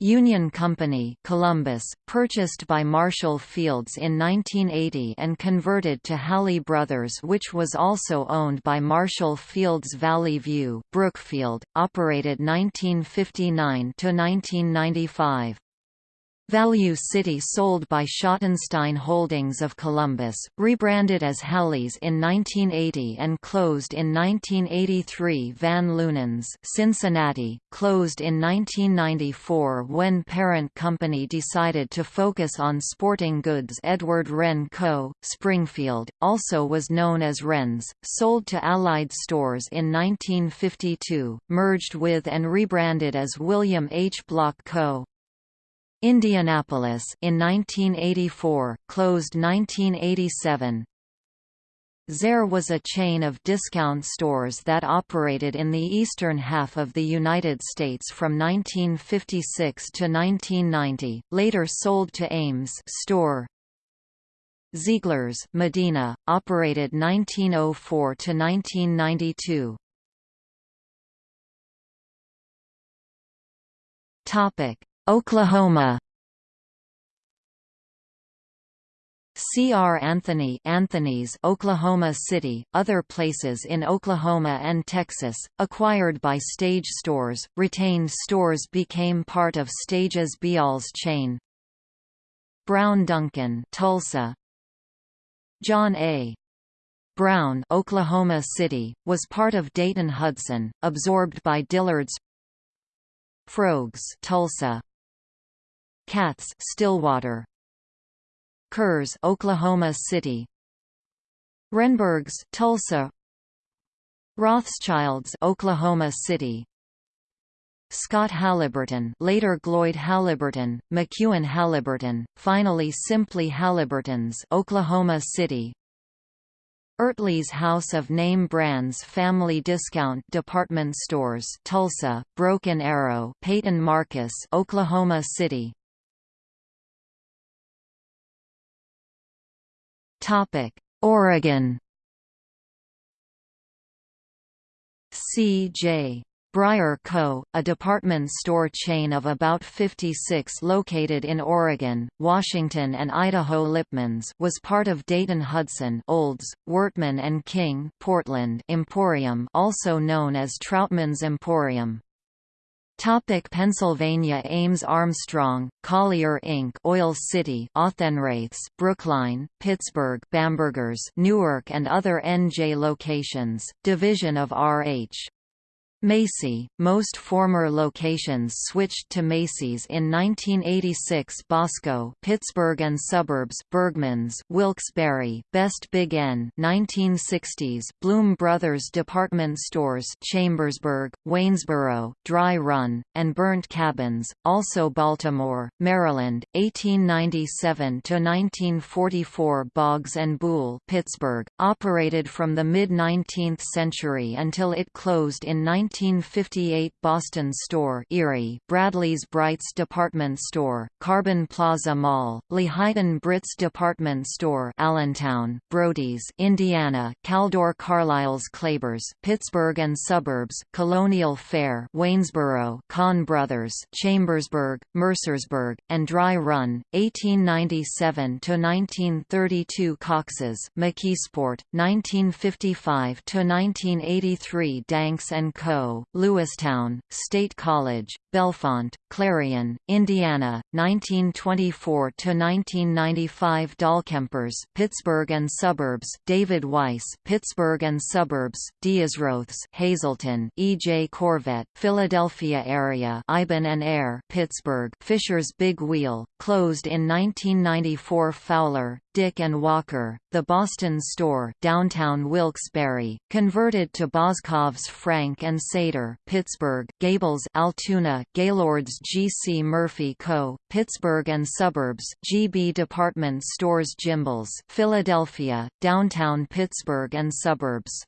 Union Company Columbus, purchased by Marshall Fields in 1980 and converted to Halle Brothers which was also owned by Marshall Fields Valley View Brookfield, operated 1959–1995. Value City sold by Schottenstein Holdings of Columbus, rebranded as Halle's in 1980 and closed in 1983 Van Lunens Cincinnati, closed in 1994 when parent company decided to focus on sporting goods Edward Wren Co., Springfield, also was known as Wren's, sold to Allied Stores in 1952, merged with and rebranded as William H. Block Co. Indianapolis in 1984, closed 1987. Zayre was a chain of discount stores that operated in the eastern half of the United States from 1956 to 1990, later sold to Ames store. Ziegler's Medina, operated 1904 to 1992. Topic: Oklahoma C. R. Anthony Anthony's Oklahoma City, other places in Oklahoma and Texas, acquired by Stage Stores, retained stores became part of Stage's Beall's chain. Brown Duncan Tulsa John A. Brown Oklahoma City, was part of Dayton-Hudson, absorbed by Dillard's Frougs Tulsa Katz Stillwater. Kerrs Oklahoma City. Renbergs Tulsa. Rothschilds Oklahoma City. Scott Halliburton later Gloyd Halliburton, McEwen Halliburton, finally simply Halliburtons Oklahoma City. Ertley's House of Name Brands Family Discount Department Stores Tulsa, Broken Arrow Peyton Marcus Oklahoma City Topic: Oregon. C.J. Breyer Co., a department store chain of about 56 located in Oregon, Washington and Idaho Lipman's was part of Dayton-Hudson Olds, Wortman and King Portland Emporium also known as Troutman's Emporium. Topic Pennsylvania Ames Armstrong, Collier Inc. Oil City Auchenwraiths Brookline, Pittsburgh Bambergers Newark and other NJ locations, division of R.H. Macy, most former locations switched to Macy's in 1986 Bosco Pittsburgh and suburbs Bergman's Wilkes-Barre, Best Big N 1960s Bloom Brothers department stores Chambersburg, Waynesboro, Dry Run, and Burnt Cabins, also Baltimore, Maryland, 1897–1944 Boggs and Buhl Pittsburgh, operated from the mid-19th century until it closed in 19 1958 Boston Store Erie, Bradley's Brights Department Store, Carbon Plaza Mall, Lehighton Brits Department Store Allentown, Brody's Indiana, Caldor Carlisle's Klebers Pittsburgh and Suburbs, Colonial Fair Waynesboro, Kahn Brothers Chambersburg, Mercersburg, and Dry Run, 1897–1932 Cox's McKeesport, 1955–1983 Danks & Co. Lewistown, State College, Bellefonte, Clarion, Indiana, 1924–1995 Dahlkempers Pittsburgh and Suburbs David Weiss Pittsburgh and Suburbs, Deisroths Hazleton, E. J. Korvette Philadelphia area Iban and Air Pittsburgh Fisher's Big Wheel, closed in 1994 Fowler, Dick and Walker, the Boston store downtown Wilkes-Barre, converted to Boscov's Frank and Seder Pittsburgh, Gables Altoona, Gaylord's G. C. Murphy Co., Pittsburgh and Suburbs, GB Department Stores Gimbels Philadelphia, downtown Pittsburgh and Suburbs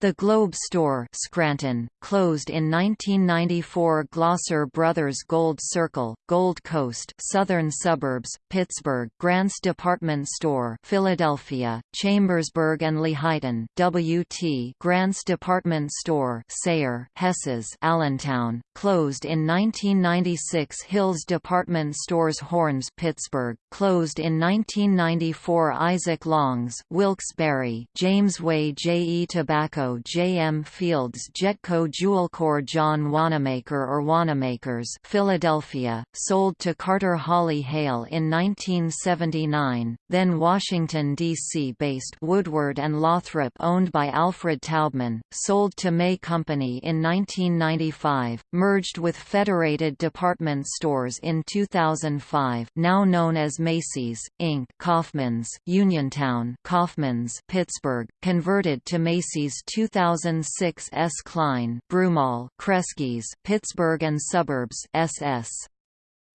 The Globe Store Scranton, closed in 1994 Glosser Brothers Gold Circle, Gold Coast Southern Suburbs, Pittsburgh Grant's Department Store Philadelphia, Chambersburg and Lehighton WT Grant's Department Store Sayre Hesses Allentown, closed in 1996 Hills Department Stores Hornes Pittsburgh, closed in 1994 Isaac Long's Wilkes-Barre Jamesway J.E. Tobacco J. M. Fields Jetco Jewelcor John Wanamaker or Wanamakers Philadelphia, sold to Carter Hawley Hale in 1979, then Washington, D.C.-based Woodward and Lothrop owned by Alfred Taubman, sold to May Company in 1995, merged with Federated Department Stores in 2005 now known as Macy's, Inc. Kaufmann's, Uniontown Kaufmann's, Pittsburgh, converted to Macy's 2006 S. Klein Broomall Kresge's Pittsburgh and Suburbs SS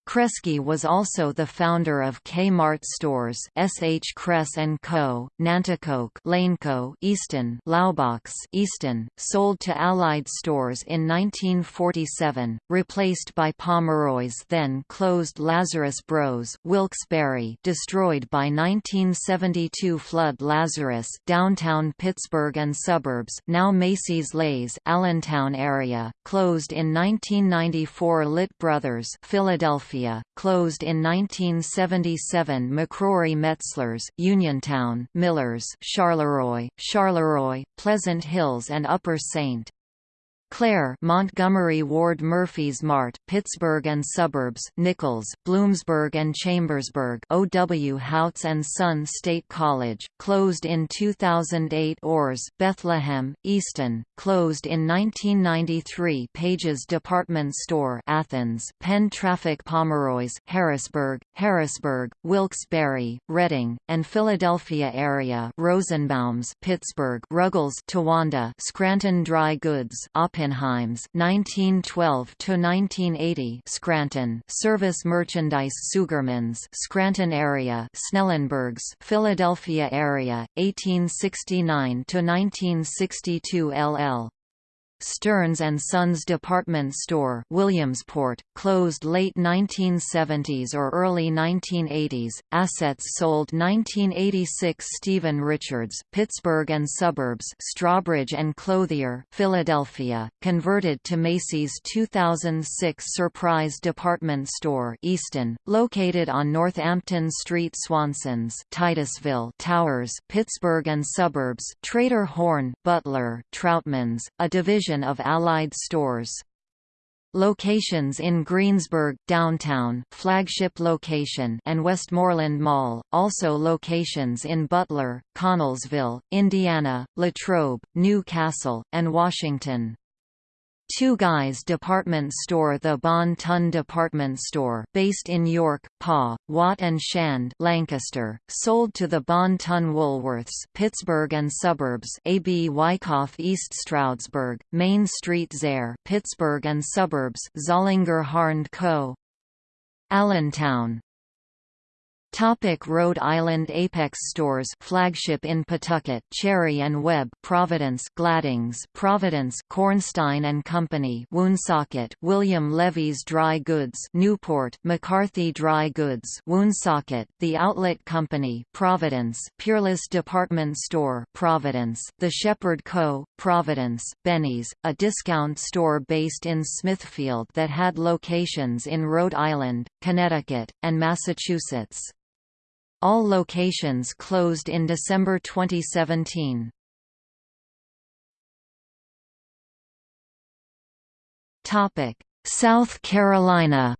Kresge was also the founder of Kmart stores S. H. Kress & Co., Nanticoke Laneco Easton Laubach's Easton, sold to Allied stores in 1947, replaced by Pomeroy's then closed Lazarus Bros Wilkes-Barre destroyed by 1972 flood Lazarus downtown Pittsburgh and suburbs now Macy's Leh's Allentown area, closed in 1994 Lit Brothers Philadelphia closed in 1977 McCrory Metzlers, Uniontown, Millers, Charleroi, Charleroi, Pleasant Hills and Upper St. Clair Montgomery Ward Murphy's Mart Pittsburgh and Suburbs Nichols Bloomsburg and Chambersburg O.W. Houts and Son State College closed in 2008 Orr's Bethlehem Easton closed in 1993 Pages Department Store Athens Penn Traffic Pomeroy's Harrisburg Harrisburg Wilkes-Barre Reading and Philadelphia area Rosenbaum's Pittsburgh Ruggles Towanda Scranton Dry Goods Oppenheims 1912 to 1980 Scranton Service Merchandise Sugermans Scranton area Snellenbergs Philadelphia area 1869 to 1962 LL Stearns & Sons department store Williamsport, closed late 1970s or early 1980s, assets sold 1986 Stephen Richards Pittsburgh and Suburbs Strawbridge and Clothier Philadelphia, converted to Macy's 2006 Surprise department store Easton, located on Northampton Street Swanson's Titusville Towers Pittsburgh and Suburbs Trader Horn Butler Troutman's, a division of Allied stores. Locations in Greensburg, downtown flagship location and Westmoreland Mall, also locations in Butler, Connellsville, Indiana, Latrobe, New Castle, and Washington. Two Guys department store The Bon Ton department store based in York, Pa, Watt and Shand Lancaster, sold to the Bon Ton Woolworths Pittsburgh and suburbs AB Wyckoff East Stroudsburg, Main Street Zayre Pittsburgh and suburbs Zollinger Harned Co. Allentown Topic Rhode Island Apex Stores flagship in Pawtucket Cherry and Webb Providence Gladdings Providence Cornstein and Company Woonsocket William Levy's Dry Goods Newport McCarthy Dry Goods Woonsocket The Outlet Company Providence Peerless Department Store Providence The Shepard Co. Providence Benny's a discount store based in Smithfield that had locations in Rhode Island Connecticut and Massachusetts all locations closed in December 2017. Topic: South Carolina.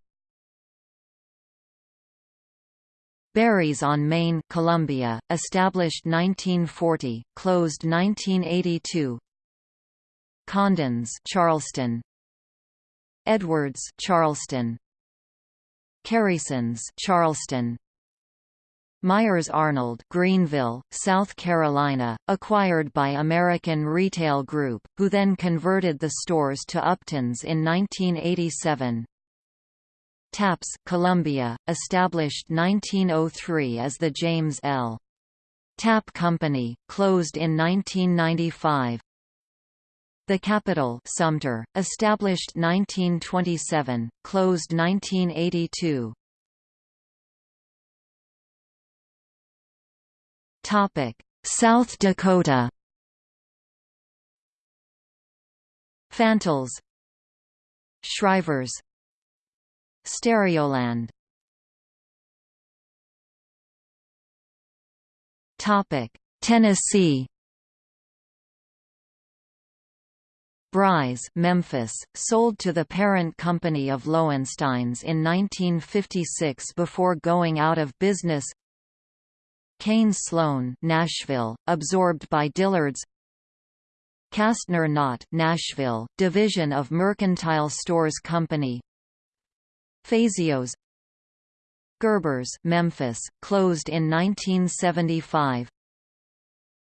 Berry's on Main, Columbia, established 1940, closed 1982. Condon's, Charleston. Edwards, Charleston. Kerrison's, Charleston. Myers-Arnold Greenville, South Carolina, acquired by American Retail Group, who then converted the stores to Upton's in 1987. Tapps Columbia, established 1903 as the James L. Tapp Company, closed in 1995. The capital Sumter, established 1927, closed 1982. Topic: South Dakota. Fantals Shrivers Stereoland Topic: Tennessee Bry's Memphis, sold to the parent company of Lowensteins in 1956 before going out of business Cain-Sloan Nashville, absorbed by Dillard's Castner Knott Nashville, division of Mercantile Stores Company Fazios Gerber's Memphis, closed in 1975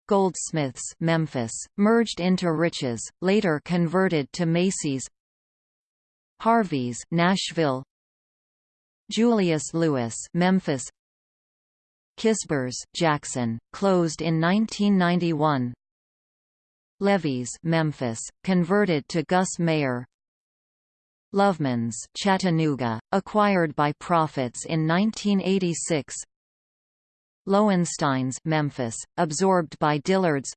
Goldsmiths Memphis, merged into Rich's, later converted to Macy's Harvey's Nashville Julius Lewis Memphis Kisbers Jackson, closed in 1991 Levy's Memphis, converted to Gus Mayer. Loveman's Chattanooga, acquired by Proffitt's in 1986 Lowensteins Memphis, absorbed by Dillard's.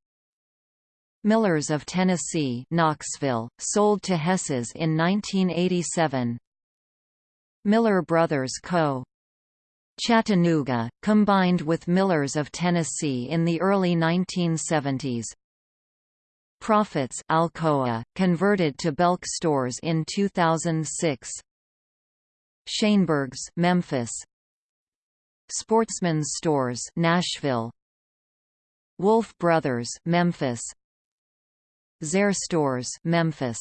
Millers of Tennessee Knoxville, sold to Hess's in 1987 Miller Brothers Co. Chattanooga, combined with Millers of Tennessee in the early 1970s Proffitt's Alcoa, converted to Belk stores in 2006 Schoenberg's Memphis, Sportsman's Stores Nashville. Wolf Brothers Memphis. Zayre Stores Memphis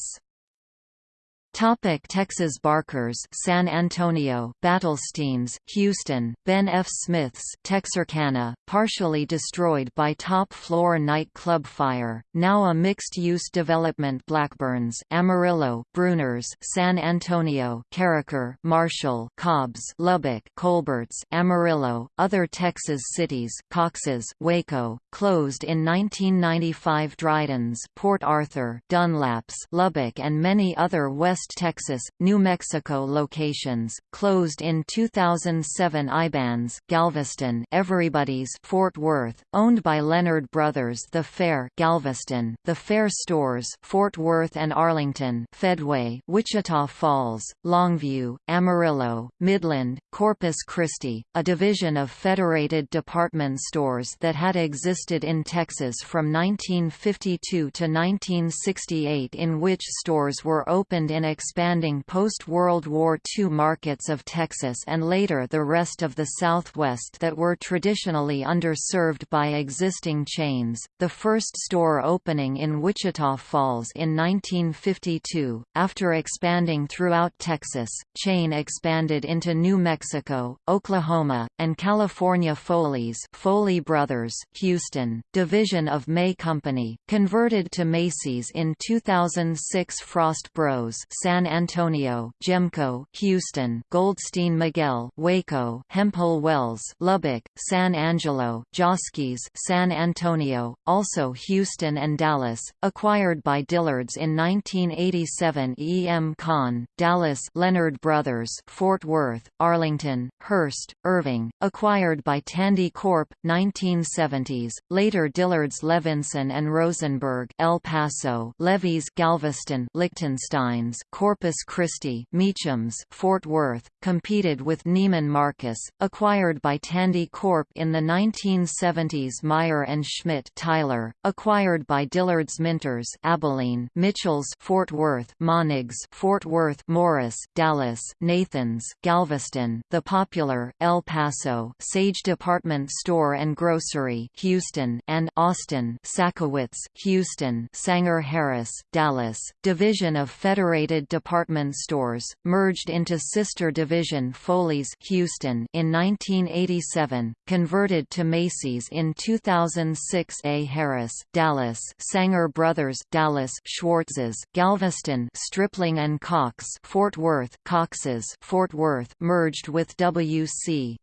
Topic Texas Barkers San Antonio Battelsteins Houston Ben F. Smith's Texarkana partially destroyed by top floor nightclub fire now a mixed-use development Blackburns Amarillo Bruners San Antonio Carricker Marshall Cobbs Lubbock Colberts Amarillo other Texas cities Cox's Waco closed in 1995 Dryden's Port Arthur Dunlaps Lubbock and many other West West Texas, New Mexico locations, closed in 2007 Ibans Galveston Everybody's Fort Worth, owned by Leonard Brothers The Fair Galveston, The Fair Stores Fort Worth and Arlington Fedway Wichita Falls, Longview, Amarillo, Midland, Corpus Christi, a division of Federated Department Stores that had existed in Texas from 1952 to 1968 in which stores were opened in expanding post-World War II markets of Texas and later the rest of the Southwest that were traditionally underserved by existing chains. The first store opening in Wichita Falls in 1952, after expanding throughout Texas, chain expanded into New Mexico, Oklahoma, and California Foley's Foley Brothers, Houston, division of May Company, converted to Macy's in 2006 Frost Bros San Antonio, Gemco, Houston, Goldstein Migel, Waco, Hemphill Wells, Lubbock, San Angelo, Joske's, San Antonio, also Houston and Dallas, acquired by Dillard's in 1987 E. M. Kahn, Dallas Leonard Brothers, Fort Worth, Arlington, Hurst, Irving, acquired by Tandy Corp. 1970s, later Dillard's Levinson and Rosenberg, El Paso, Levy's Galveston, Lichtensteins, Corpus Christi Meacham's Fort Worth, competed with Neiman Marcus, acquired by Tandy Corp in the 1970s Mayer and Schmidt Tyler, acquired by Dillard's Minters Abilene Mitchell's Fort Worth Monnigs Fort Worth Morris Dallas Nathan's Galveston The Popular El Paso Sage Department Store and Grocery Houston and Austin Sakowitz Houston Sanger Harris Dallas Division of Federated department stores, merged into sister division Foley's Houston in 1987, converted to Macy's in 2006 A. Harris Dallas Sanger Brothers Dallas Schwartz's Galveston Stripling and Cox Fort Worth Cox's Fort Worth merged with W.C.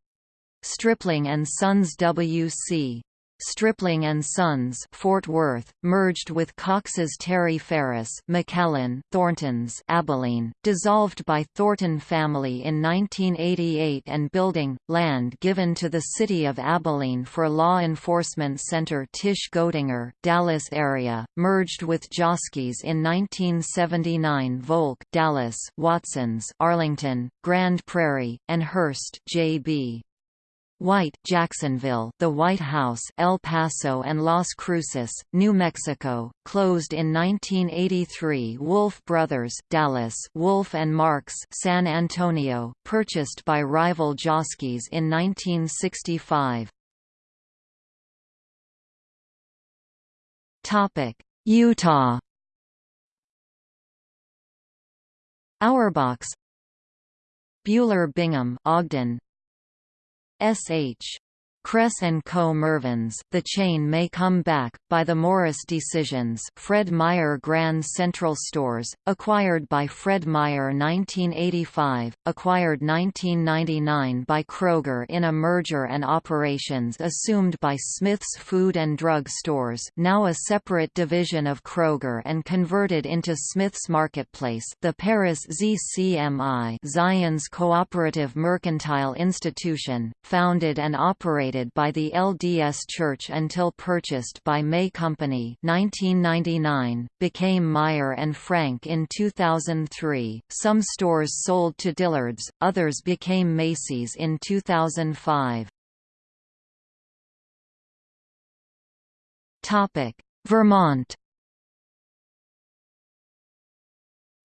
Stripling and Sons W.C. Stripling and Sons, Fort Worth, merged with Cox's Terry Ferris, McAllen, Thorntons, Abilene, dissolved by Thornton family in 1988 and building land given to the city of Abilene for law enforcement center Titche Goettinger, Dallas area, merged with Joske's in 1979 Volk, Dallas, Watsons, Arlington, Grand Prairie, and Hurst, J.B. White, Jacksonville, the White House, El Paso and Las Cruces, New Mexico, closed in 1983. Wolf Brothers, Dallas, Wolf and Marks, San Antonio, purchased by rival Joske's in 1965. Topic: Utah. Auerbachs Buehler Bingham Ogden S.H. Kress & Co. Mervyn's The Chain May Come Back, by the Morris Decisions Fred Meyer Grand Central Stores, acquired by Fred Meyer 1985, acquired 1999 by Kroger in a merger and operations assumed by Smith's Food and Drug Stores now a separate division of Kroger and converted into Smith's Marketplace the Paris ZCMI Zion's Cooperative Mercantile Institution, founded and operated operated by the LDS Church until purchased by May Company 1999, became Meier and Frank in 2003. Some stores sold to Dillard's, others became Macy's in 2005. Topic: Vermont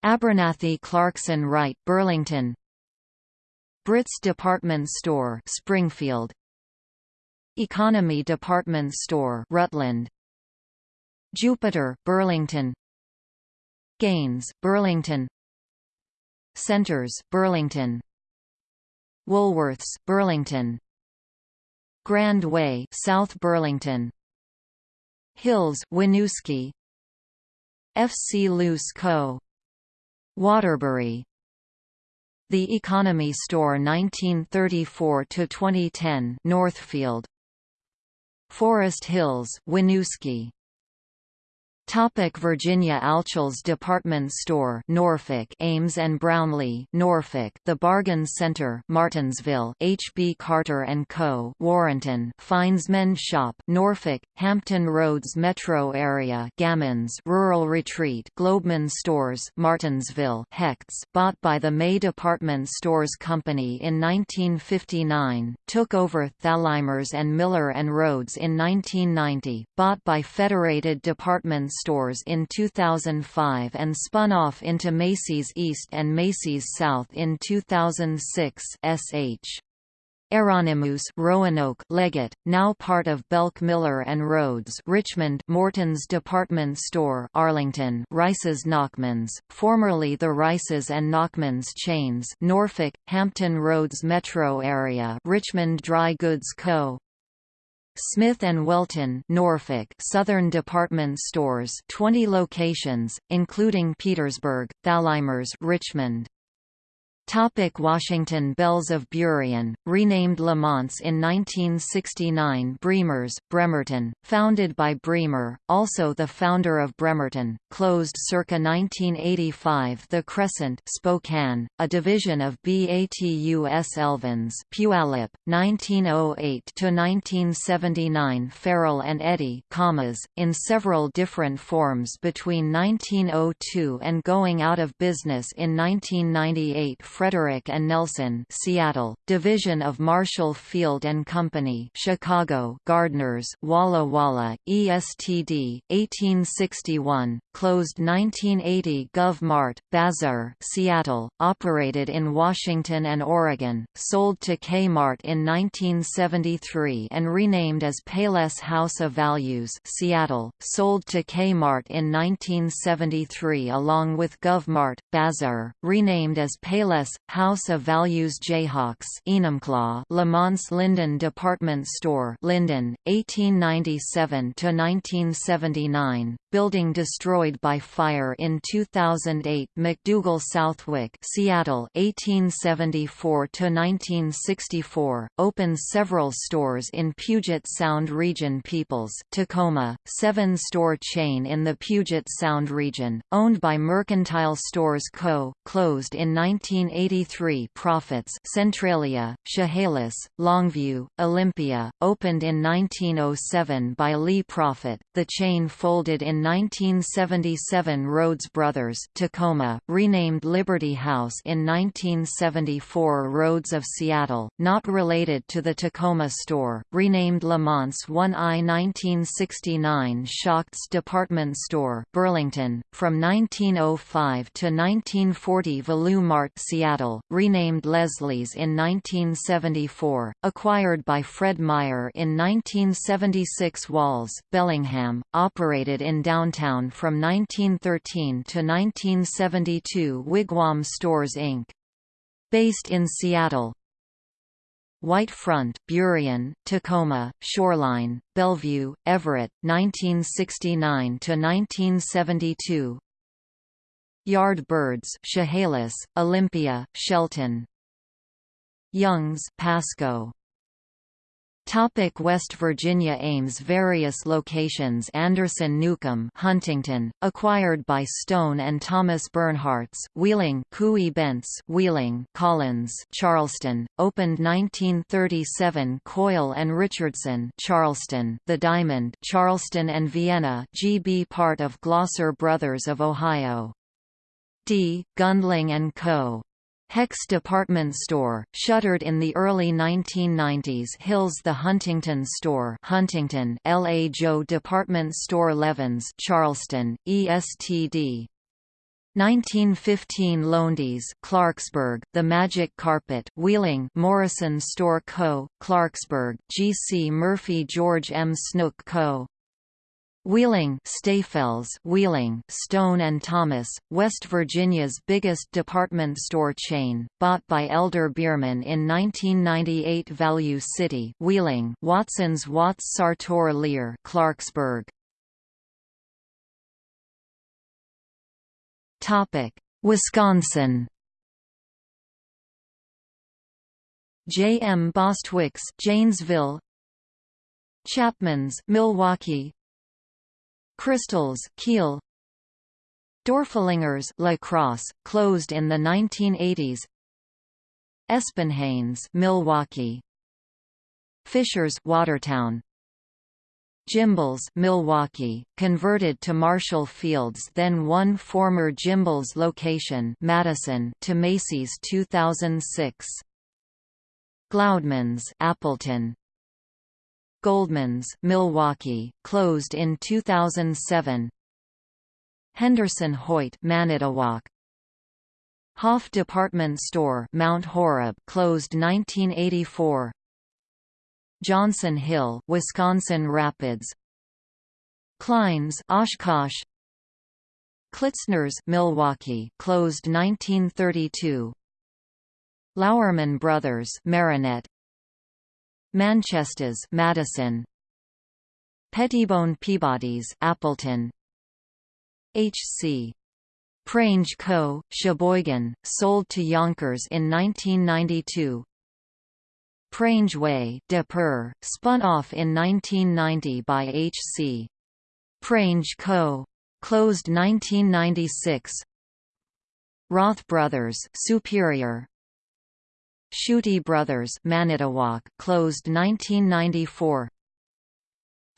Abernethy Clarkson Wright Burlington Brits Department Store Springfield Economy Department Store Rutland. Jupiter Burlington. Gaines Burlington. Centers Burlington. Woolworths Burlington. Grand Way South Burlington. Hills Winooski. FC Luce Co. Waterbury. The Economy Store 1934 to 2010 Northfield Forest Hills, Winooski Topic Virginia Alchil's Department Store Norfolk Ames and Brownlee Norfolk The Bargain Center Martinsville H. B. Carter & Co. Warrenton Fines Men's Shop Norfolk Hampton Roads Metro Area Gammons Rural Retreat Globeman Stores Martinsville Hecht's bought by the May Department Stores Company in 1959 took over Thalhimer's and Miller and Rhoads in 1990 bought by Federated Department stores in 2005 and spun off into Macy's East and Macy's South in 2006 sh. Heironimus Roanoke Leggett, now part of Belk Miller and Rhoads Richmond Morton's Department Store Arlington Rice's Nachmans, formerly the Rice's and Nachmans chains Norfolk, Hampton Roads metro area Richmond Dry Goods Co. Smith & Welton Norfolk Southern Department Stores 20 locations, including Petersburg, Thalhimer's Richmond Topic Washington Bells of Burien, renamed Lamonts in 1969 Bremer's, Bremerton, founded by Bremer, also the founder of Bremerton, closed circa 1985 The Crescent Spokane, a division of BATUS Elvins Puyallup, 1908–1979 Farrell and Eddy commas, in several different forms between 1902 and going out of business in 1998 Frederick and Nelson, Seattle, division of Marshall Field and Company, Chicago, Gardners, Walla Walla, ESTD, 1861, closed 1980. GovMart, Bazaar, Seattle, operated in Washington and Oregon, sold to Kmart in 1973 and renamed as Payless House of Values, Seattle, sold to Kmart in 1973 along with GovMart, Bazaar, renamed as Payless LS, House of Values Jayhawks Enumclaw Lamont Lynden Department Store Lynden, 1897–1979, building destroyed by fire in 2008 McDougall Southwick Seattle 1874–1964, opened several stores in Puget Sound region Peoples Tacoma, seven-store chain in the Puget Sound region, owned by Mercantile Stores Co., closed in 1983 Profits Centralia, Chehalis, Longview, Olympia, opened in 1907 by Lee Profit, the chain folded in 1977 Rhodes Brothers Tacoma, renamed Liberty House in 1974 Rhodes of Seattle, not related to the Tacoma store, renamed Lamont's 1I 1969 Schacht's Department Store Burlington, from 1905 to 1940 Value Mart Seattle, Seattle, renamed Leslie's in 1974, acquired by Fred Meyer in 1976 Walls, Bellingham, operated in downtown from 1913 to 1972 Wigwam Stores Inc. Based in Seattle, White Front, Burien, Tacoma, Shoreline, Bellevue, Everett, 1969 to 1972. Yardbirds, Chehalis, Olympia, Shelton. Youngs, Pasco. Topic West Virginia Ames Various locations Anderson Newcomb Huntington, acquired by Stone and Thomas Bernhardt's, Wheeling Cooey Bentz Wheeling Collins Charleston, opened 1937 Coyle and Richardson Charleston The Diamond Charleston and Vienna GB part of Glosser Brothers of Ohio D. Gundling & Co. Hecht's department store, shuttered in the early 1990s Hills The Huntington Store Huntington L. A. Joe Department Store Levens Charleston, ESTD 1915 Lowndes Clarksburg, The Magic Carpet Wheeling Morrison Store Co., Clarksburg, G. C. Murphy George M. Snook Co., Wheeling Wheeling Stone and Thomas, West Virginia's biggest department store chain, bought by Elder Beerman in 1998 Value City Wheeling Watson's Watts Sartor Lear Clarksburg Topic Wisconsin J. M. Bostwick's Janesville Chapman's Milwaukee Crystals, Kiel. Dorfelingers La closed in the 1980s Espenhains Milwaukee. Fishers Watertown. Gimbels Milwaukee, converted to Marshall Fields then one former Gimbels location Madison to Macy's 2006 Gloudemans Appleton Goldman's Milwaukee, closed in 2007. Henderson Hoyt Manitowoc. Hoff Department Store Mount Horeb closed 1984. Johnson Hill Wisconsin Rapids. Klein's Oshkosh. Klitzner's Milwaukee closed 1932. Lauerman Brothers Marinette Manchester's Madison Pettibone Peabody's Appleton H.C. Prange Co., Sheboygan, sold to Younkers in 1992 Prange Way De Pere, spun off in 1990 by H.C. Prange Co. Closed 1996 Roth Brothers Superior, Schutte Brothers Manitowoc closed 1994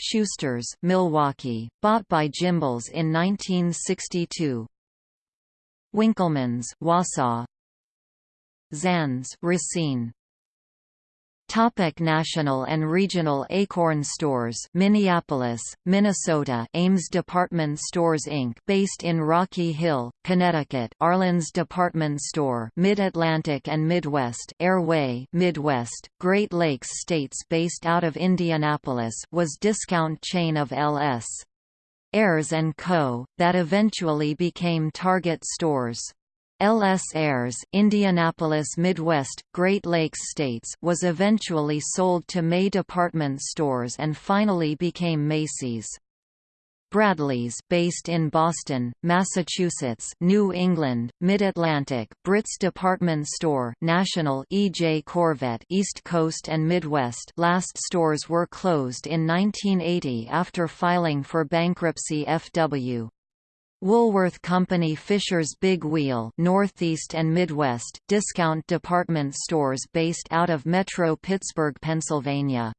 Schuster's Milwaukee, bought by Gimbels in 1962 Winkleman's Wausau. Zan's Racine Topic national and regional Acorn Stores Minneapolis, Minnesota Ames Department Stores Inc. based in Rocky Hill, Connecticut Arlen's Department Store Mid-Atlantic and Midwest Ayr-Way Midwest, Great Lakes States based out of Indianapolis was discount chain of L.S. Ayres & Co., that eventually became Target stores. L.S. Ayres Indianapolis Midwest, Great Lakes States was eventually sold to May Department Stores and finally became Macy's. Bradley's based in Boston, Massachusetts, New England, Mid-Atlantic, Brits Department Store, National E.J. Korvette, East Coast and Midwest. Last stores were closed in 1980 after filing for bankruptcy FW. Woolworth Company Fisher's Big Wheel Northeast and Midwest, discount department stores based out of Metro Pittsburgh, Pennsylvania.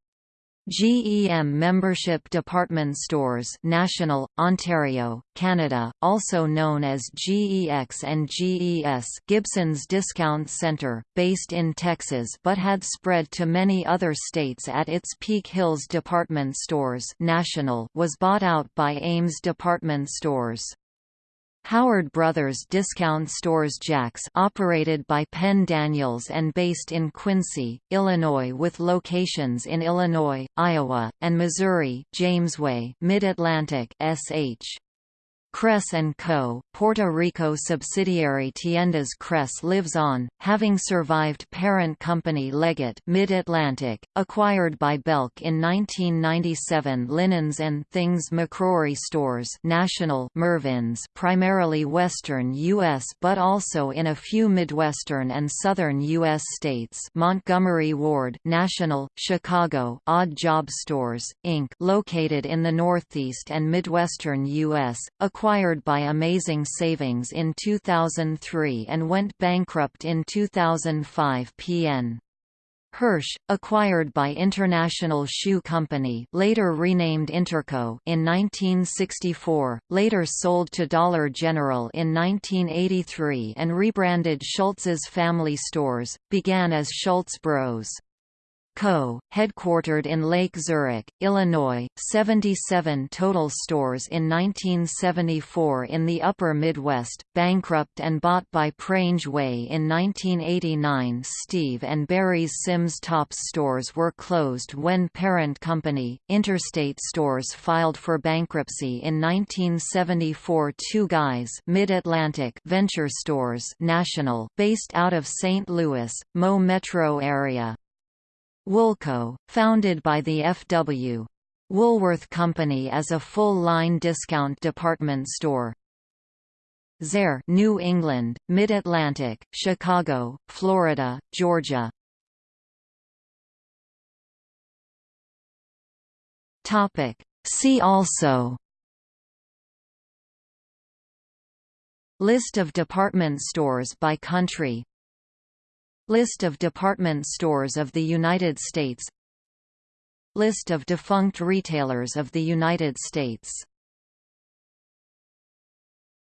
GEM membership department stores National, Ontario, Canada, also known as GEX and GES Gibson's Discount Center, based in Texas but had spread to many other states at its Peak Hills department stores National was bought out by Ames Department Stores. Howard Brothers Discount Stores Jack's operated by Penn Daniels and based in Quincy, Illinois with locations in Illinois, Iowa, and Missouri Jamesway Mid-Atlantic SH. Kress & Co., Puerto Rico subsidiary Tiendas Kress lives on, having survived parent company Leggett Mid-Atlantic, acquired by Belk in 1997 Linens and Things McCrory Stores National Mervyn's primarily western U.S. but also in a few Midwestern and southern U.S. states Montgomery Ward National, Chicago Odd Job Stores, Inc. located in the Northeast and Midwestern U.S., acquired by Amazing Savings in 2003 and went bankrupt in 2005 PN. Hirsch, acquired by International Shoe Company later renamed Interco in 1964, later sold to Dollar General in 1983 and rebranded Schultz's Family Stores, began as Schultz Bros. Co., headquartered in Lake Zurich, Illinois, 77 total stores in 1974 in the Upper Midwest, bankrupt and bought by Prange Way in 1989 Steve and Barry's Sims Tops stores were closed when parent company, Interstate Stores filed for bankruptcy in 1974 Two Guys Mid-Atlantic Venture Stores National, based out of St. Louis, Mo Metro area. Woolco, founded by the F.W. Woolworth Company as a full-line discount department store. Zayre New England, Mid-Atlantic, Chicago, Florida, Georgia. Topic. See also List of department stores by country List of department stores of the United States. List of defunct retailers of the United States